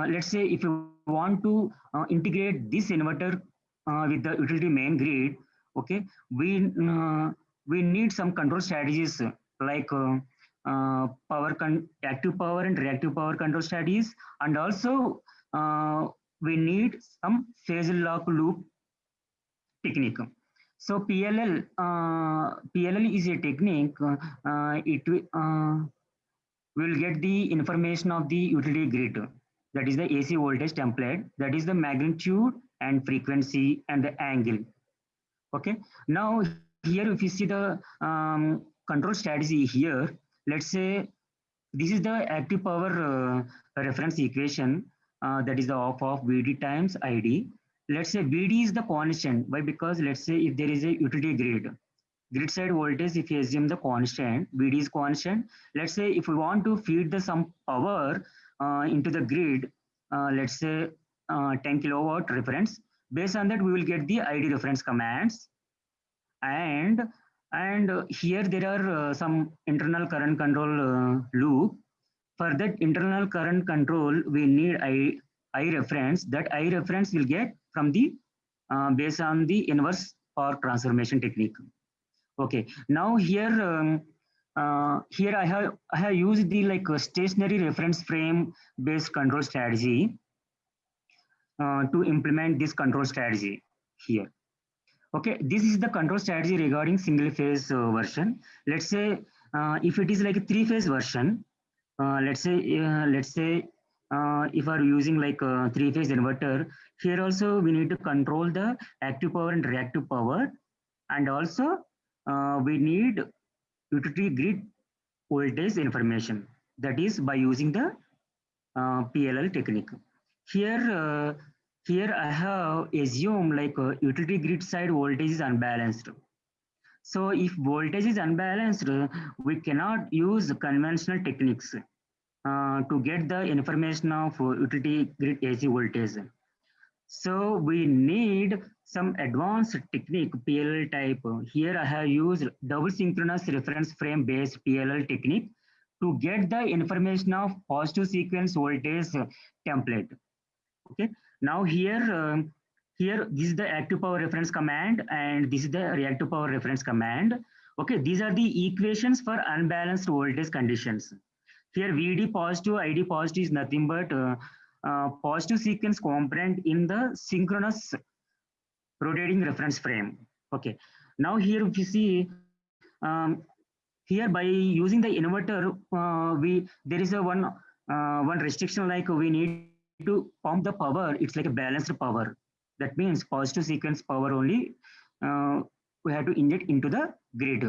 Speaker 5: let's say if you want to uh, integrate this inverter uh, with the utility main grid, okay, we uh, we need some control strategies like uh, uh, power active power and reactive power control strategies, and also we need some phase lock loop technique. So PLL, uh, PLL is a technique. Uh, uh, it will, uh, will get the information of the utility grid. That is the AC voltage template. That is the magnitude and frequency and the angle. Okay. Now here, if you see the um, control strategy here, let's say this is the active power uh, reference equation. Uh, that is the off of VD times ID. Let's say VD is the constant. Why? Because let's say if there is a utility grid, grid side voltage, if you assume the constant, VD is constant. Let's say if we want to feed the some power uh, into the grid, uh, let's say uh, 10 kilowatt reference. Based on that, we will get the ID reference commands. And and here there are uh, some internal current control uh, loop. For that internal current control, we need I, I reference. That I reference will get from the uh, based on the inverse or transformation technique. Okay, now here um, uh, here I have I have used the like a stationary reference frame based control strategy uh, to implement this control strategy here. Okay, this is the control strategy regarding single phase uh, version. Let's say uh, if it is like a three phase version, uh, let's say uh, let's say uh, if are using like a three phase inverter, here also we need to control the active power and reactive power, and also uh, we need utility grid voltage information. That is by using the uh, PLL technique. Here, uh, here I have assumed like uh, utility grid side voltage is unbalanced. So if voltage is unbalanced, we cannot use conventional techniques uh, to get the information of uh, utility grid AC voltage. So we need some advanced technique PLL type. Here I have used double synchronous reference frame based PLL technique to get the information of positive sequence voltage template. Okay. Now here, um, here this is the active power reference command and this is the reactive power reference command. Okay, these are the equations for unbalanced voltage conditions. Here VD positive, ID positive is nothing but uh, uh, positive sequence component in the synchronous rotating reference frame. Okay, now here if you see, um, here by using the inverter, uh, we there is a one uh, one restriction like we need to pump the power. It's like a balanced power. That means positive sequence power only uh, we have to inject into the grid.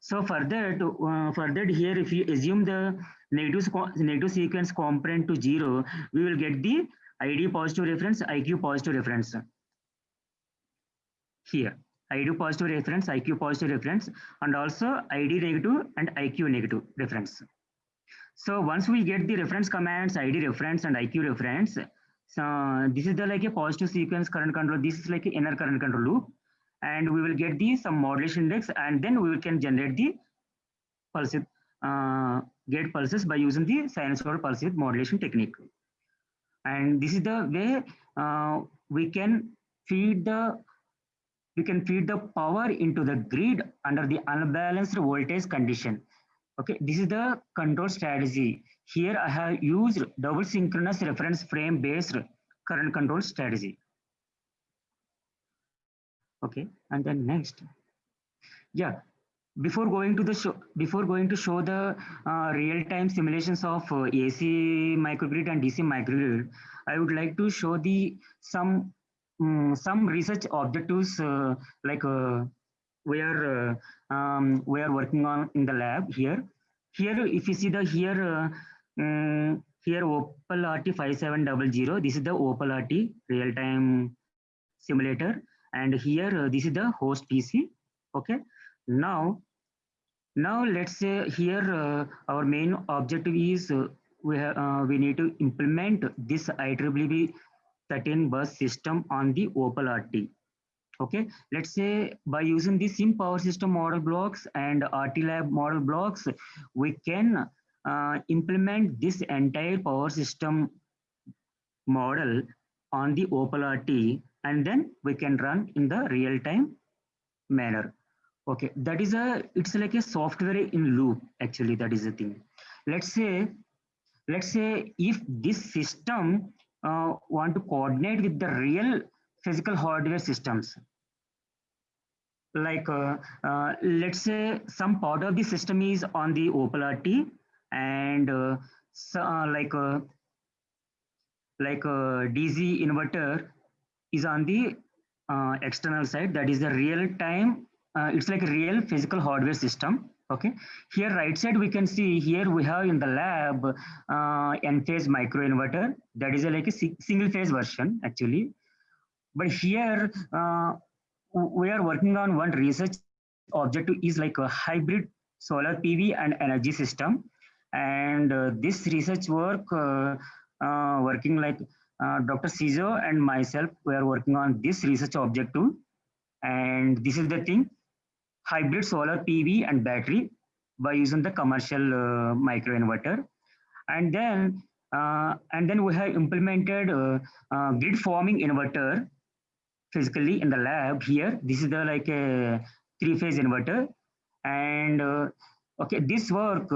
Speaker 5: So for that, uh, that here, if you assume the negative, negative sequence component to zero, we will get the ID positive reference, IQ positive reference. Here, ID positive reference, IQ positive reference, and also ID negative and IQ negative reference. So once we get the reference commands, ID reference and IQ reference, so this is the like a positive sequence current control. This is like inner current control loop and we will get the some modulation index and then we can generate the pulse uh, gate pulses by using the sinusoidal pulse width modulation technique. And this is the way uh, we can feed the we can feed the power into the grid under the unbalanced voltage condition. Okay, this is the control strategy. Here I have used double synchronous reference frame based current control strategy. Okay, and then next. Yeah, before going to the show, before going to show the uh, real-time simulations of uh, AC microgrid and DC microgrid, I would like to show the some um, some research objectives uh, like uh, we are uh, um, we are working on in the lab here. Here, if you see the here um, here Opal RT 5700, this is the Opal RT real-time simulator, and here uh, this is the host PC. Okay, now now let's say here uh, our main objective is uh, we have we need to implement this IEEE 13 bus system on the Opal RT. Okay, let's say by using the SIM power system model blocks and RT lab model blocks, we can uh, implement this entire power system model on the Opal RT and then we can run in the real time manner. Okay that is a it's like a software in loop actually that is the thing. Let's say let's say if this system uh, want to coordinate with the real physical hardware systems like uh, uh, let's say some part of the system is on the opal rt and uh, so, uh, like uh, like a dc inverter is on the external side that is the real time uh, it's like a real physical hardware system. Okay, here right side we can see here we have in the lab uh, Enphase microinverter that is a, like a single phase version actually. But here uh, we are working on one research objective is like a hybrid solar PV and energy system. And uh, this research work uh, uh, working like uh, Dr. Cizo and myself, were working on this research objective. And this is the thing hybrid solar PV and battery by using the commercial uh, microinverter. And then, uh, and then we have implemented uh, uh, grid forming inverter physically in the lab here. This is the like a three phase inverter. And okay, this work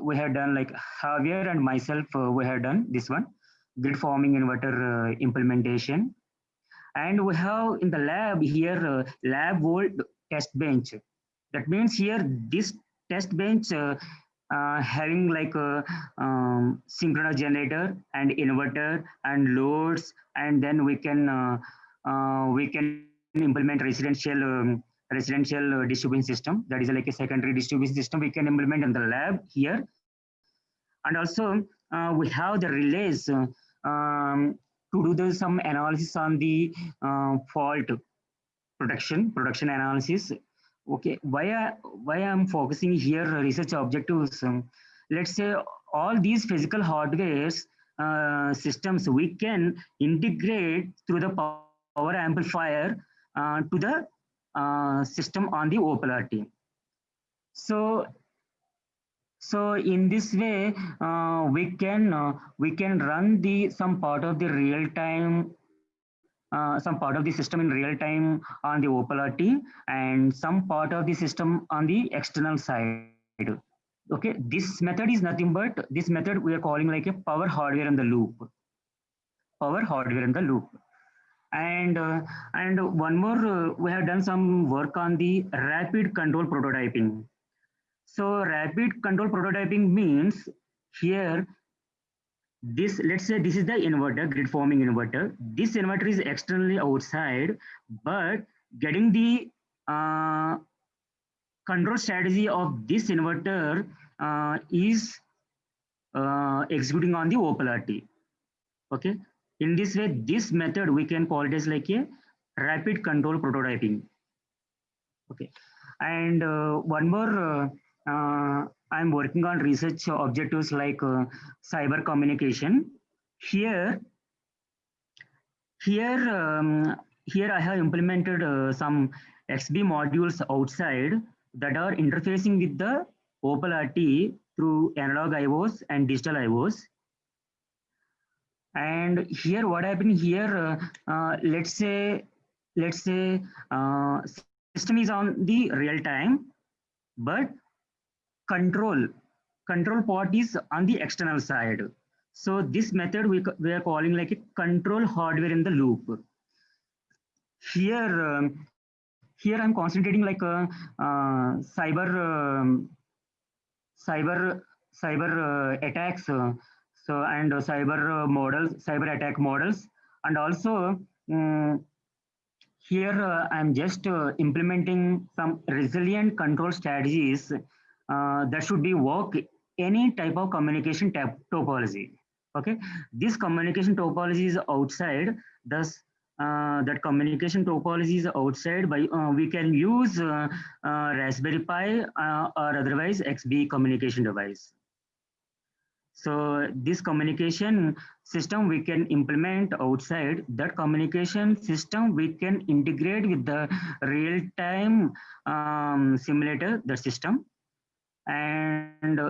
Speaker 5: we have done like Javier and myself, we have done this one, grid forming inverter implementation. And we have in the lab here, lab volt test bench. That means here this test bench uh, uh, having like a um, synchronous generator and inverter and loads, and then we can uh, uh we can implement residential um, residential uh, distribution system. That is like a secondary distribution system we can implement in the lab here, and also uh, we have the relays. Um, to do the, some analysis on the fault production, production analysis. Okay, why, I, why I'm focusing here research objectives, um, let's say all these physical hardwares uh, systems we can integrate through the power amplifier uh, to the uh, system on the Opal RT. So, so in this way, uh, we can uh, we can run the some part of the real time uh, some part of the system in real time on the Opal RT and some part of the system on the external side. Okay, this method is nothing but this method we are calling like a power hardware in the loop. Power hardware in the loop. And uh, and one more, uh, we have done some work on the rapid control prototyping. So rapid control prototyping means here this let's say this is the inverter grid forming inverter. This inverter is externally outside but getting the uh, control strategy of this inverter uh, is uh, executing on the opal rt okay? In this way this method we can call it as like a rapid control prototyping. Okay? And uh, one more uh, I'm working on research objectives like uh, cyber communication. Here, here, um, here I have implemented uh, some XBee modules outside that are interfacing with the Opal RT through analog IOs and digital IOs. And here, what happened here? Uh, uh, let's say, let's say, uh, system is on the real time, but control control part is on the external side. So this method we, we are calling like a control hardware in the loop. Here um, here I'm concentrating like uh, uh, cyber um, cyber cyber uh, attacks uh, so and cyber uh, models cyber attack models. And also um, here uh, I'm just uh, implementing some resilient control strategies that should be work any type of communication type topology. Okay, this communication topology is outside. Thus, uh, that communication topology is outside. By uh, we can use uh, Raspberry Pi or otherwise XBee communication device. So this communication system we can implement outside. That communication system we can integrate with the real-time um, simulator, the system. And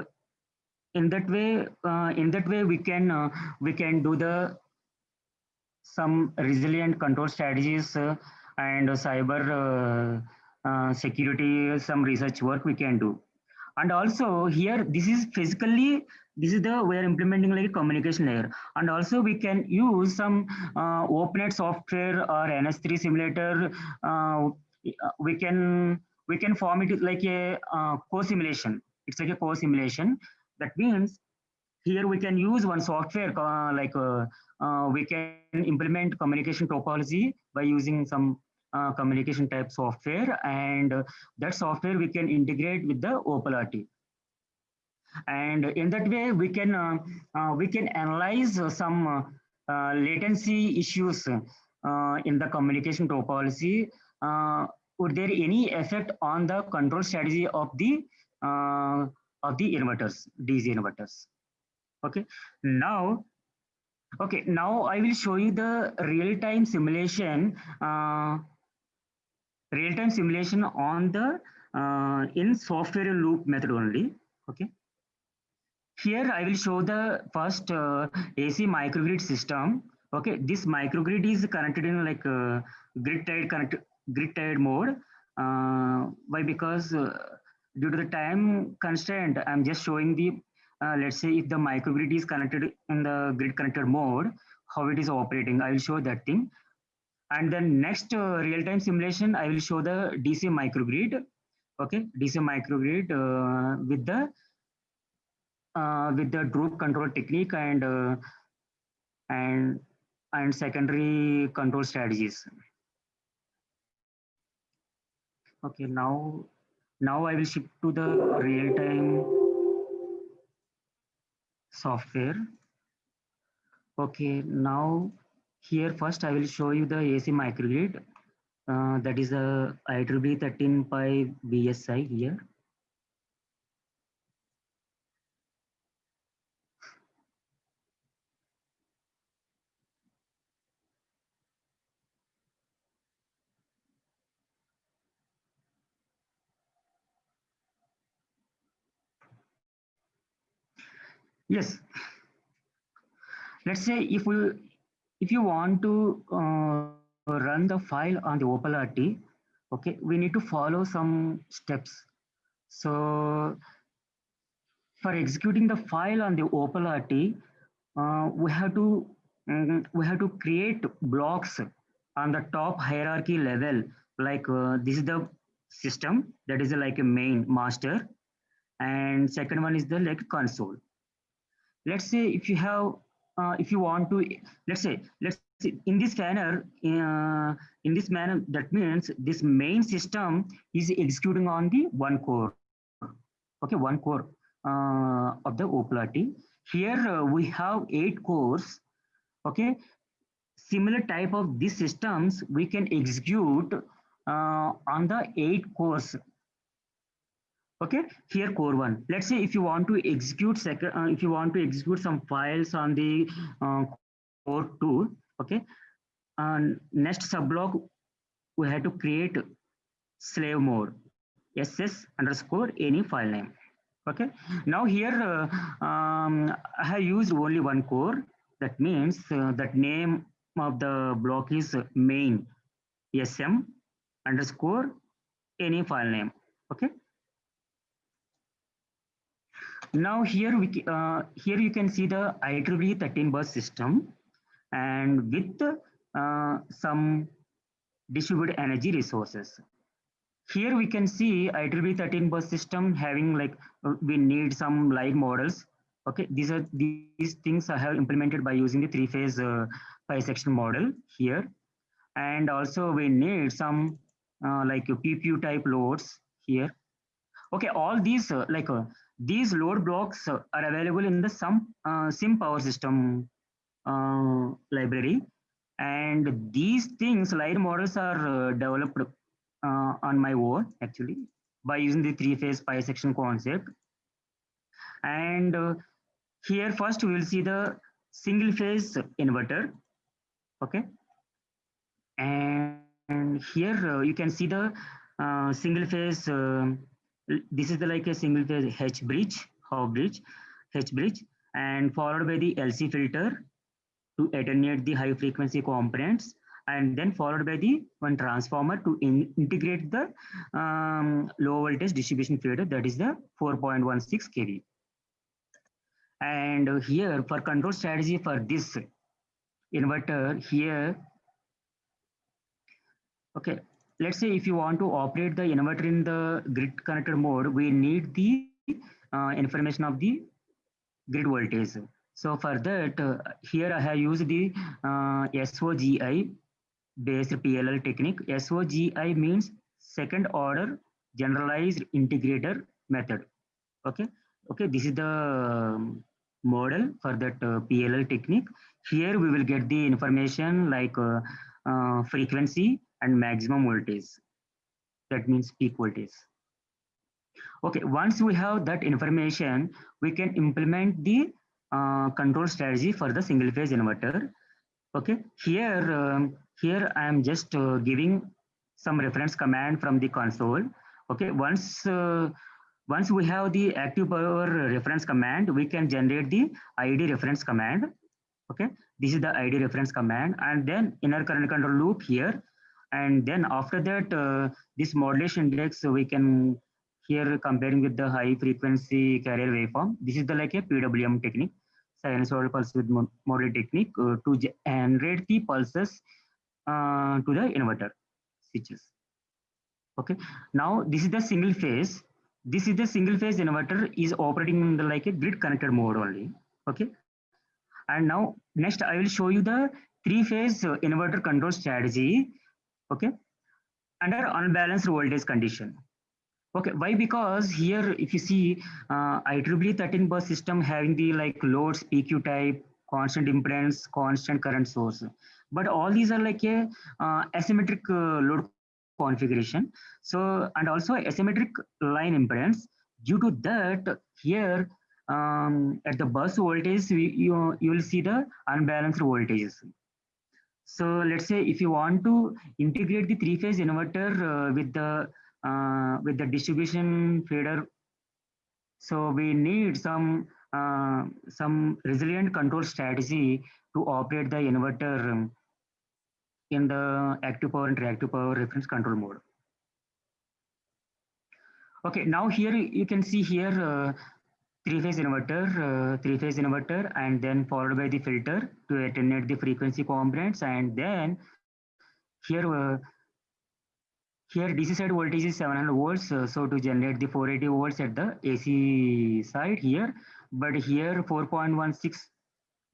Speaker 5: in that way, uh, in that way we can uh, we can do the some resilient control strategies uh, and cyber security, some research work we can do. And also here, this is physically this is the we are implementing like a communication layer and also we can use some uh, software or ns3 simulator uh, we can we can form it like a uh, co-simulation it's like a co-simulation that means here we can use one software uh, like uh, uh, we can implement communication topology by using some communication type software and that software we can integrate with the OpalRT and in that way we can uh, uh, we can analyze some uh, latency issues in the communication topology. Would there any effect on the control strategy of the of the inverters dc inverters okay now okay now i will show you the real-time simulation uh, real-time simulation on the uh, in software loop method only okay here I will show the first uh, AC microgrid system. Okay, this microgrid is connected in like uh, grid tied connect grid tied mode. Uh, why? Because uh, due to the time constraint, I'm just showing the uh, let's say if the microgrid is connected in the grid connected mode, how it is operating. I will show that thing. And then next uh, real-time simulation, I will show the DC microgrid. Okay, DC microgrid with the uh, with the droop control technique and uh, and and secondary control strategies. Okay, now now I will shift to the real-time software. Okay, now here first I will show you the AC microgrid. Uh, that is a IEEE 13 by BSI here. Yes. Let's say if we if you want to uh, run the file on the OpalRT, okay, we need to follow some steps. So for executing the file on the OpalRT, uh, we have to um, we have to create blocks on the top hierarchy level. Like uh, this is the system that is like a main master, and second one is the like console let's say if you have uh, if you want to let's say let's say in this manner uh, in this manner that means this main system is executing on the one core. Okay one core uh, of the OpalRT. here uh, we have eight cores. Okay similar type of these systems we can execute uh, on the eight cores okay here core one. Let's say if you want to execute second uh, if you want to execute some files on the uh, core two okay and next subblock we have to create slave mode ss underscore any file name okay. Now here uh, um, i have used only one core. That means uh, that name of the block is main sm underscore any file name okay now here we uh, here you can see the IEEE 13 bus system and with uh, some distributed energy resources. here we can see IEEE 13 bus system having like, uh, we need some line models. Okay, these are these things I have implemented by using the three phase uh, section model here. And also we need some uh, like PPU type loads here. Okay, all these uh, like uh, these load blocks are available in the some uh, sim power system uh, library. And these things line models are uh, developed uh, on my own actually by using the three phase pi section concept. And uh, here first we will see the single phase inverter okay? And, and here uh, you can see the single phase this is the like a single phase h bridge how bridge h bridge and followed by the lc filter to attenuate the high frequency components and then followed by the one transformer to in, integrate the um, low voltage distribution feeder that is the 4.16 kV. And here for control strategy for this inverter here, okay, let's say if you want to operate the inverter in the grid connected mode, we need the uh, information of the grid voltage. So for that, uh, here I have used the uh, SOGI based PLL technique. SOGI means second order generalized integrator method. Okay, okay, this is the um, model for that uh, PLL technique. Here we will get the information like uh, uh, frequency and maximum voltage. That means peak voltage. Okay, once we have that information, we can implement the uh, control strategy for the single phase inverter. Okay, here, um, here I am just uh, giving some reference command from the console. Okay, once uh, once we have the active power reference command, we can generate the ID reference command. Okay, this is the ID reference command, and then inner current control loop here, and then after that, uh, this modulation index so we can here comparing with the high frequency carrier waveform. This is the like a PWM technique, sinusoidal pulse with model technique uh, to generate the pulses uh, to the inverter switches. Okay, now this is the single phase. This is the single phase inverter is operating in the like a grid connected mode only. Okay, and now next I will show you the three phase uh, inverter control strategy. Okay, under unbalanced voltage condition. Okay, why? Because here, if you see uh, IEEE 13 bus system having the like loads, PQ type, constant impedance, constant current source. But all these are like a uh, asymmetric uh, load configuration. So, and also asymmetric line impedance. Due to that, here um, at the bus voltage, we, you, you will see the unbalanced voltages. So let's say if you want to integrate the three-phase inverter uh, with the uh, with the distribution feeder. So we need some uh, some resilient control strategy to operate the inverter in the active power and reactive power reference control mode. Okay, now here you can see here uh, three-phase inverter, uh, three-phase inverter, and then followed by the filter to attenuate the frequency components, and then here uh, here DC side voltage is 700 volts. Uh, so to generate the 480 volts at the AC side here, but here 4.16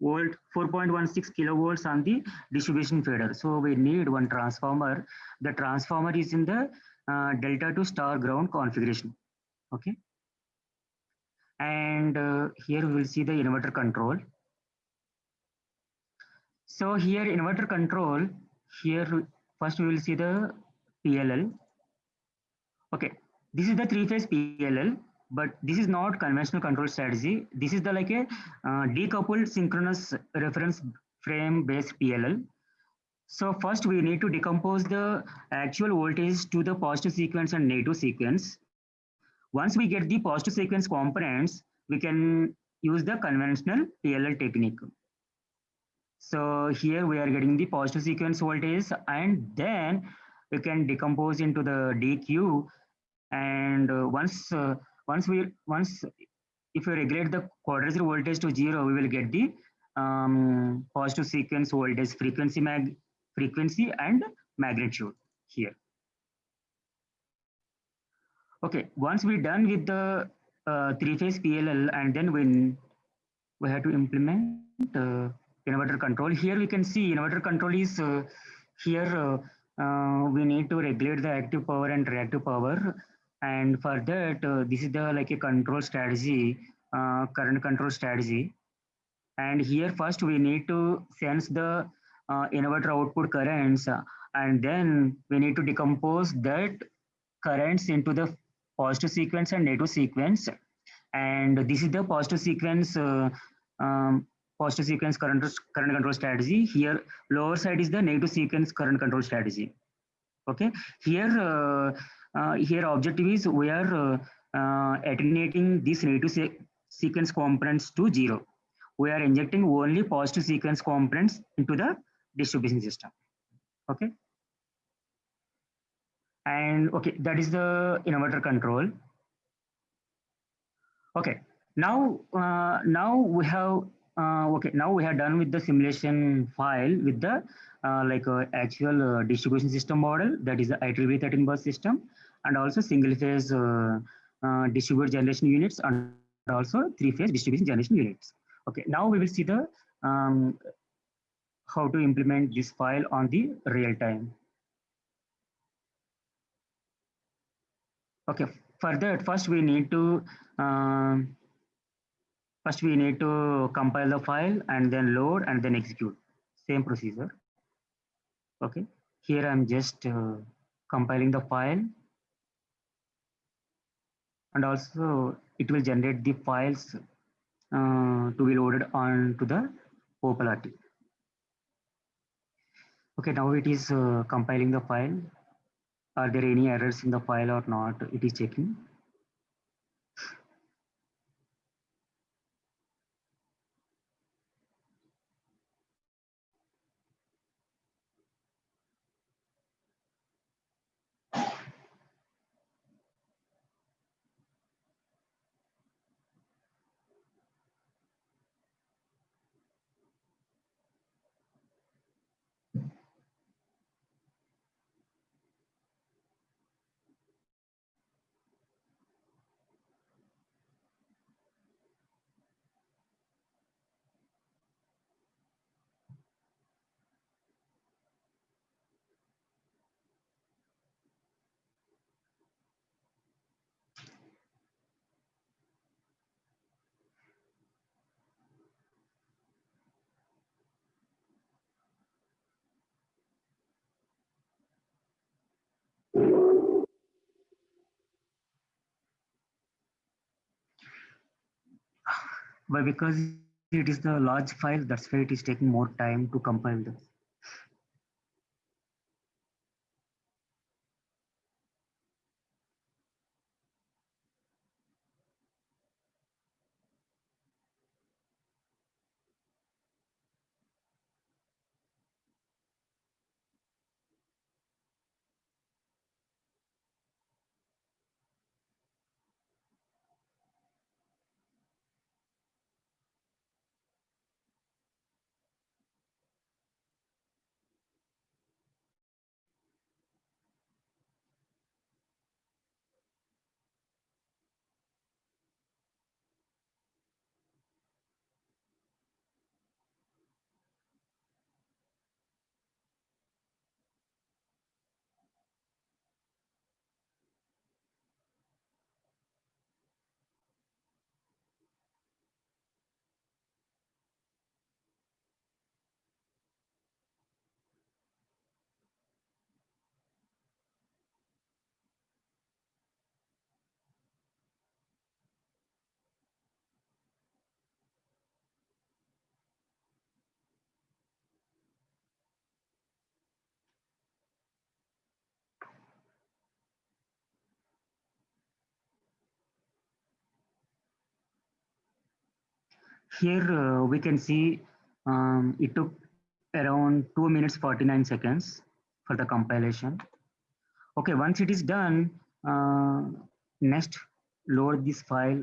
Speaker 5: volt, 4.16 kilovolts on the distribution feeder. So we need one transformer. The transformer is in the uh, delta to star ground configuration. Okay. And uh, here we will see the inverter control. So here inverter control, here first we will see the PLL. Okay, this is the three-phase PLL, but this is not conventional control strategy. This is the like a uh, decoupled synchronous reference frame based PLL. So first we need to decompose the actual voltage to the positive sequence and negative sequence. Once we get the positive sequence components, we can use the conventional PLL technique. So here we are getting the positive sequence voltage and then we can decompose into the DQ. And uh, once uh, once we once if we regulate the quadrature voltage to zero, we will get the um, positive sequence voltage frequency mag frequency and magnitude here. Okay, once we're done with the uh, three-phase PLL and then when we have to implement uh, inverter control. Here we can see inverter control is uh, here uh, uh, we need to regulate the active power and reactive power. And for that, uh, this is the like a control strategy, current control strategy. And here first we need to sense the inverter output currents and then we need to decompose that currents into the positive sequence and negative sequence. And this is the positive sequence uh, um, positive sequence current, current control strategy. Here, lower side is the negative sequence current control strategy. Okay, here, uh, uh, here objective is we are uh, uh, attenuating this negative se sequence components to zero. We are injecting only positive sequence components into the distribution system. Okay. And okay, that is the inverter control. Okay, now uh, now we have uh, okay now we have done with the simulation file with the uh, like uh, actual uh, distribution system model that is the IEEE 13 bus system and also single phase uh, uh, distributed generation units and also three phase distribution generation units. Okay, now we will see the um, how to implement this file on the real time. Okay, for that first we need to um, First, we need to compile the file and then load and then execute. Same procedure. Okay. Here I'm just uh, compiling the file. And also it will generate the files uh, to be loaded onto the OpalRT. Okay, now it is uh, compiling the file. Are there any errors in the file or not? It is checking. But because it is the large file, that's why it is taking more time to compile this. Here uh, we can see um, it took around 2 minutes 49 seconds for the compilation. Okay, once it is done, uh, next load this file.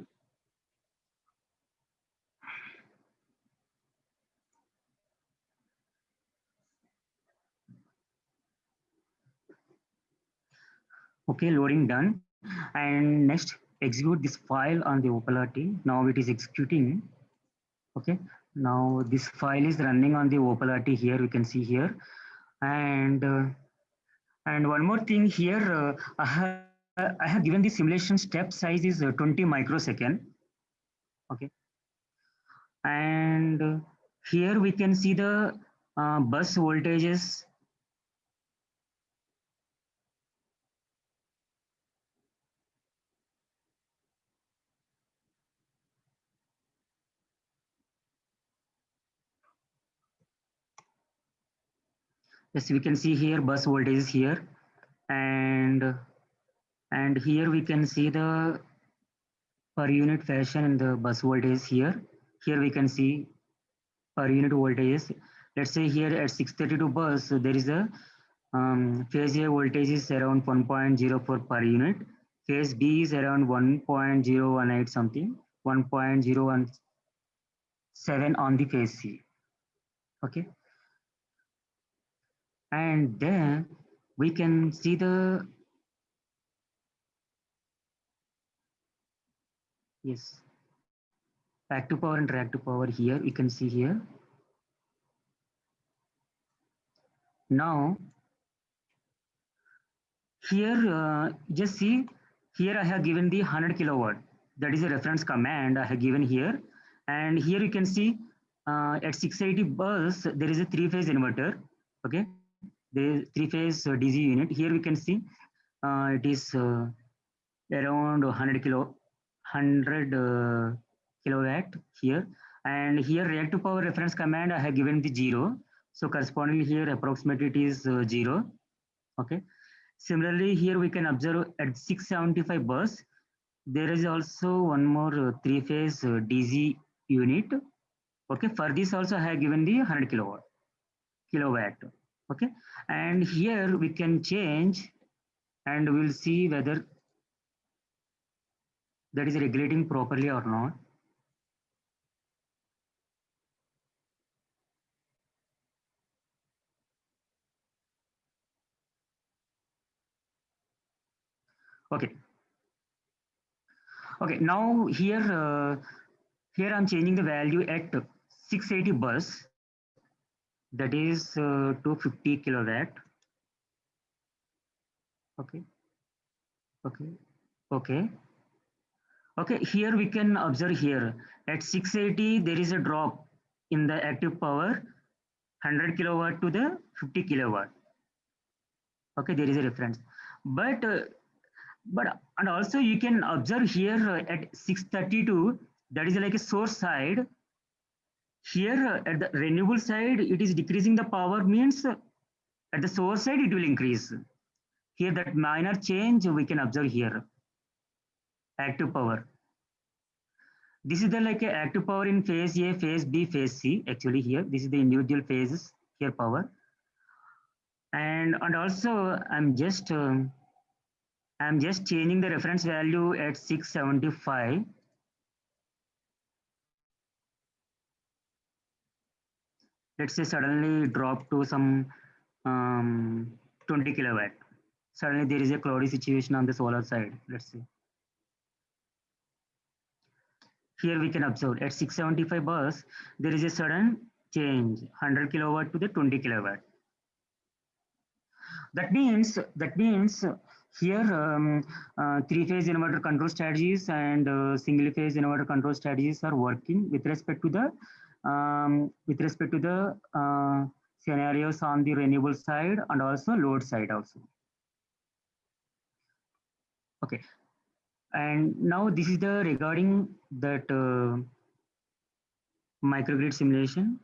Speaker 5: Okay, loading done. and next execute this file on the OpalRT. Now it is executing. Okay. Now this file is running on the OpalRT here. We can see here. And uh, and one more thing here, uh, I, have, I have given the simulation step size is uh, 20 microsecond. Okay. And uh, here we can see the uh, bus voltages We can see here bus voltage is here and and here we can see the per unit fashion in the bus voltage here. Here we can see per unit voltage. Let's say here at 632 bus, there is a um, phase A voltage is around 1.04 per unit. Phase B is around 1.018 something, 1.017 on the phase C. Okay and then we can see the yes active power and reactive power here. We can see here. Now here uh, just see here i have given the 100 kilowatt. That is a reference command i have given here. And here you can see uh, at 680 bus there is a three phase inverter. Okay the three-phase uh, DC unit. Here we can see uh, it is uh, around 100 kilo, 100 kilowatt here. And here reactive power reference command I have given the zero. So correspondingly here approximately it is zero. Okay. Similarly, here we can observe at 675 bus, there is also one more three-phase DC unit. Okay, for this also I have given the 100 kilowatt, kilowatt okay? And here we can change and we'll see whether that is regulating properly or not. Okay. Okay now here uh, here i'm changing the value at 680 bus that is uh, 250 kilowatt. Okay. Okay. Okay. Okay here we can observe here. At 680 there is a drop in the active power 100 kilowatt to the 50 kilowatt. Okay there is a reference. But uh, but and also you can observe here uh, at 632 that is like a source side here at the renewable side, it is decreasing the power means at the source side, it will increase. Here that minor change we can observe here. Active power. This is the like active power in phase A, phase B, phase C. Actually here, this is the individual phases here power. And, and also I'm just, um, I'm just changing the reference value at 675 let's say suddenly drop to some um, 20 kilowatt. Suddenly there is a cloudy situation on the solar side, let's say. Here we can observe at 675 bus, there is a sudden change, 100 kilowatt to the 20 kilowatt. That means, that means here um, uh, three-phase inverter control strategies and uh, single-phase inverter control strategies are working with respect to the um, with respect to the uh, scenarios on the renewable side and also load side also. Okay, and now this is the regarding that uh, microgrid simulation.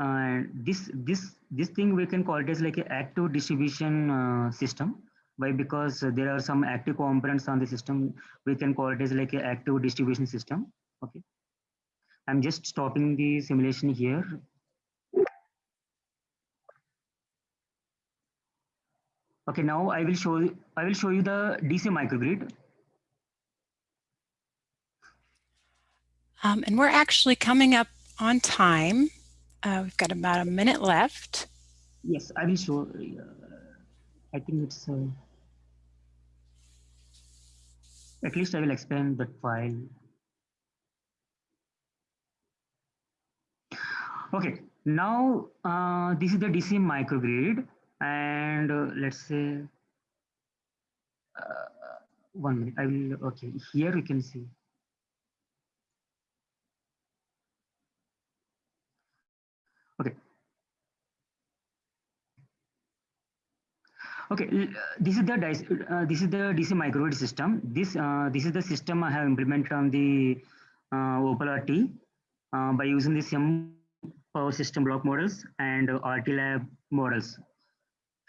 Speaker 5: And this this this thing we can call it as like an active distribution uh, system. Why? Because there are some active components on the system. We can call it as like an active distribution system. Okay. I'm just stopping the simulation here. Okay, now I will show you, I will show you the DC microgrid.
Speaker 1: Um, and we're actually coming up on time. Uh, we've got about a minute left.
Speaker 5: Yes, I will show. Uh, I think it's. Uh, At least I will explain that file. Okay, now uh, this is the DC microgrid and uh, let's say uh, one minute, I will, okay, here we can see. Okay. Okay, uh, this is the uh, this is the DC microgrid system. This uh, this is the system I have implemented on the uh, Opal RT uh, by using the SIM power system block models and uh, RT lab models.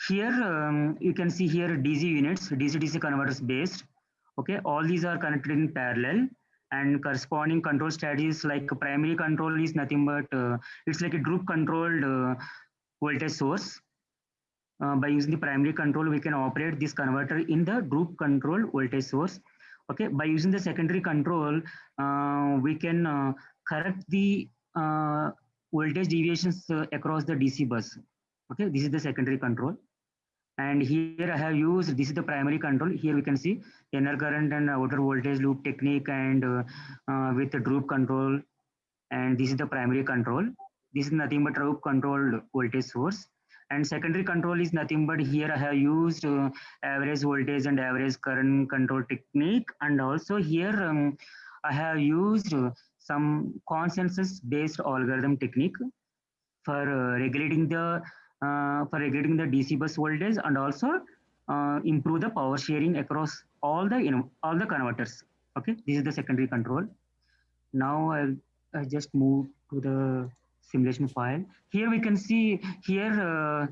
Speaker 5: Here um, you can see here DC units, DC DC converters based. Okay, all these are connected in parallel and corresponding control strategies like primary control is nothing but uh, it's like a droop controlled uh, voltage source. Uh, by using the primary control, we can operate this converter in the droop control voltage source. Okay, by using the secondary control, uh, we can uh, correct the uh, voltage deviations uh, across the DC bus. Okay, this is the secondary control. And here I have used, this is the primary control. Here we can see inner current and outer voltage loop technique and uh, uh, with the droop control. And this is the primary control. This is nothing but droop controlled voltage source. And secondary control is nothing but here I have used uh, average voltage and average current control technique. And also here um, I have used uh, some consensus based algorithm technique for uh, regulating the uh, for regulating the DC bus voltage and also uh, improve the power sharing across all the you know all the converters. Okay, this is the secondary control. Now I'll, i just move to the simulation file. Here we can see here uh,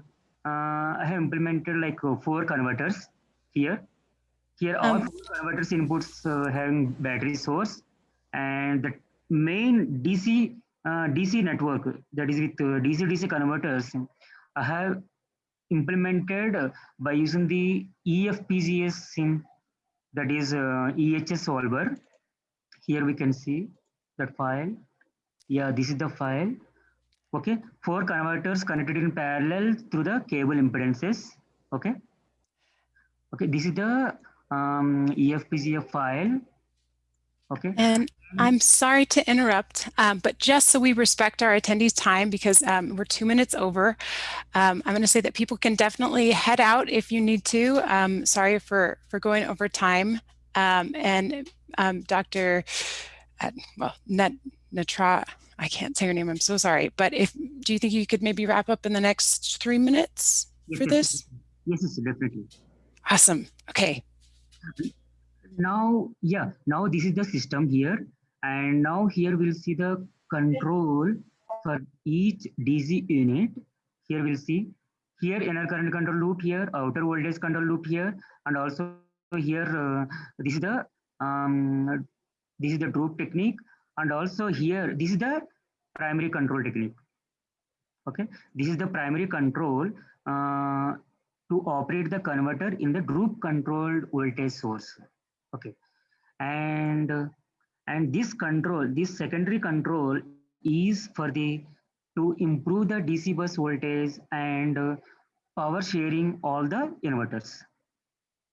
Speaker 5: uh, I have implemented like uh, four converters here. Here all
Speaker 1: Um,
Speaker 5: four converters inputs uh, having battery source and the main DC uh, DC network that is with uh, DC DC converters I have implemented uh, by using the E EFPGA sim that is uh, EHS solver. Here we can see that file. Yeah, this is the file. Okay, four converters connected in parallel through the cable impedances. Okay. Okay, this is the um, EFPGA file. Okay.
Speaker 1: And I'm sorry to interrupt, um, but just so we respect our attendees' time, because um, we're two minutes over, um, I'm going to say that people can definitely head out if you need to. Um, sorry for for going over time. Um, and um, Dr. Uh, well, Nat, Natra, I can't say her name. I'm so sorry. But if do you think you could maybe wrap up in the next three minutes
Speaker 5: Yes,
Speaker 1: for
Speaker 5: yes,
Speaker 1: this?
Speaker 5: Yes, yes, definitely.
Speaker 1: Awesome. Okay.
Speaker 5: Now yeah now this is the system here. And now here we'll see the control for each dc unit. Here we'll see. Here inner current control loop here outer voltage control loop here. And also here uh, this is the um this is the droop technique. And also here this is the primary control technique. Okay? This is the primary control uh, to operate the converter in the droop controlled voltage source okay. And and this control this secondary control is for the to improve the dc bus voltage and uh, power sharing all the inverters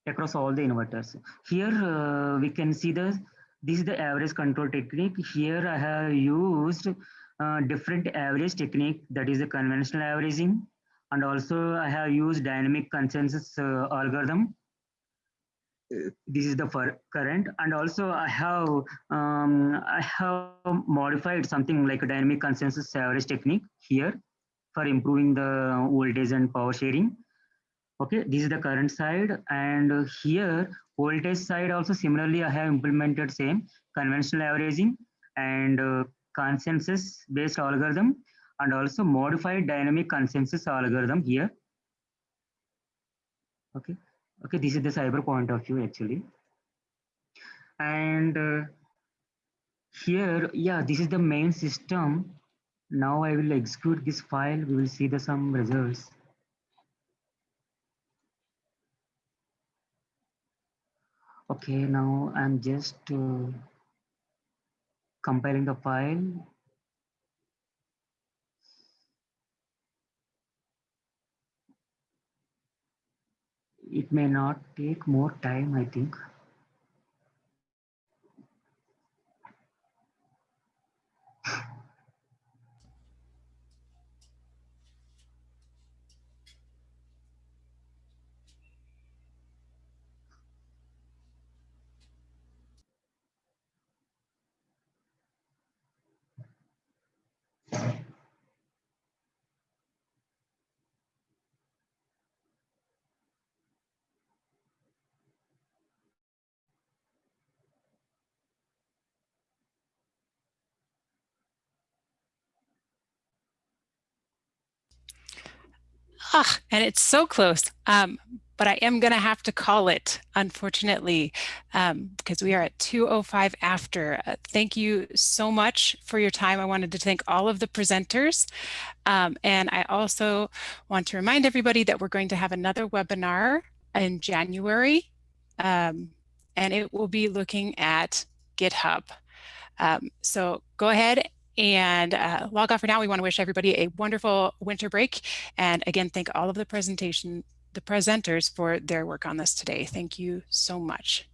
Speaker 5: across all the inverters. Here uh, we can see the this is the average control technique. Here i have used uh, different average technique that is the conventional averaging. And also i have used dynamic consensus uh, algorithm this is the for current. And also i have um, i have modified something like a dynamic consensus average technique here for improving the voltage and power sharing. Okay this is the current side. And here voltage side also similarly i have implemented same conventional averaging and uh, consensus based algorithm and also modified dynamic consensus algorithm here. Okay okay this is the cyber point of view actually. And uh, here yeah this is the main system. Now i will execute this file. We will see the some results. Okay now i'm just uh, compiling the file it may not take more time, I think.
Speaker 1: Ah, and it's so close. Um, but I am going to have to call it, unfortunately, um, because we are at 2.05 after. Uh, thank you so much for your time. I wanted to thank all of the presenters. Um, and I also want to remind everybody that we're going to have another webinar in January, um, and it will be looking at GitHub. Um, so go ahead and uh, log off for now. We want to wish everybody a wonderful winter break. And again, thank all of the presentation the presenters for their work on this today. Thank you so much.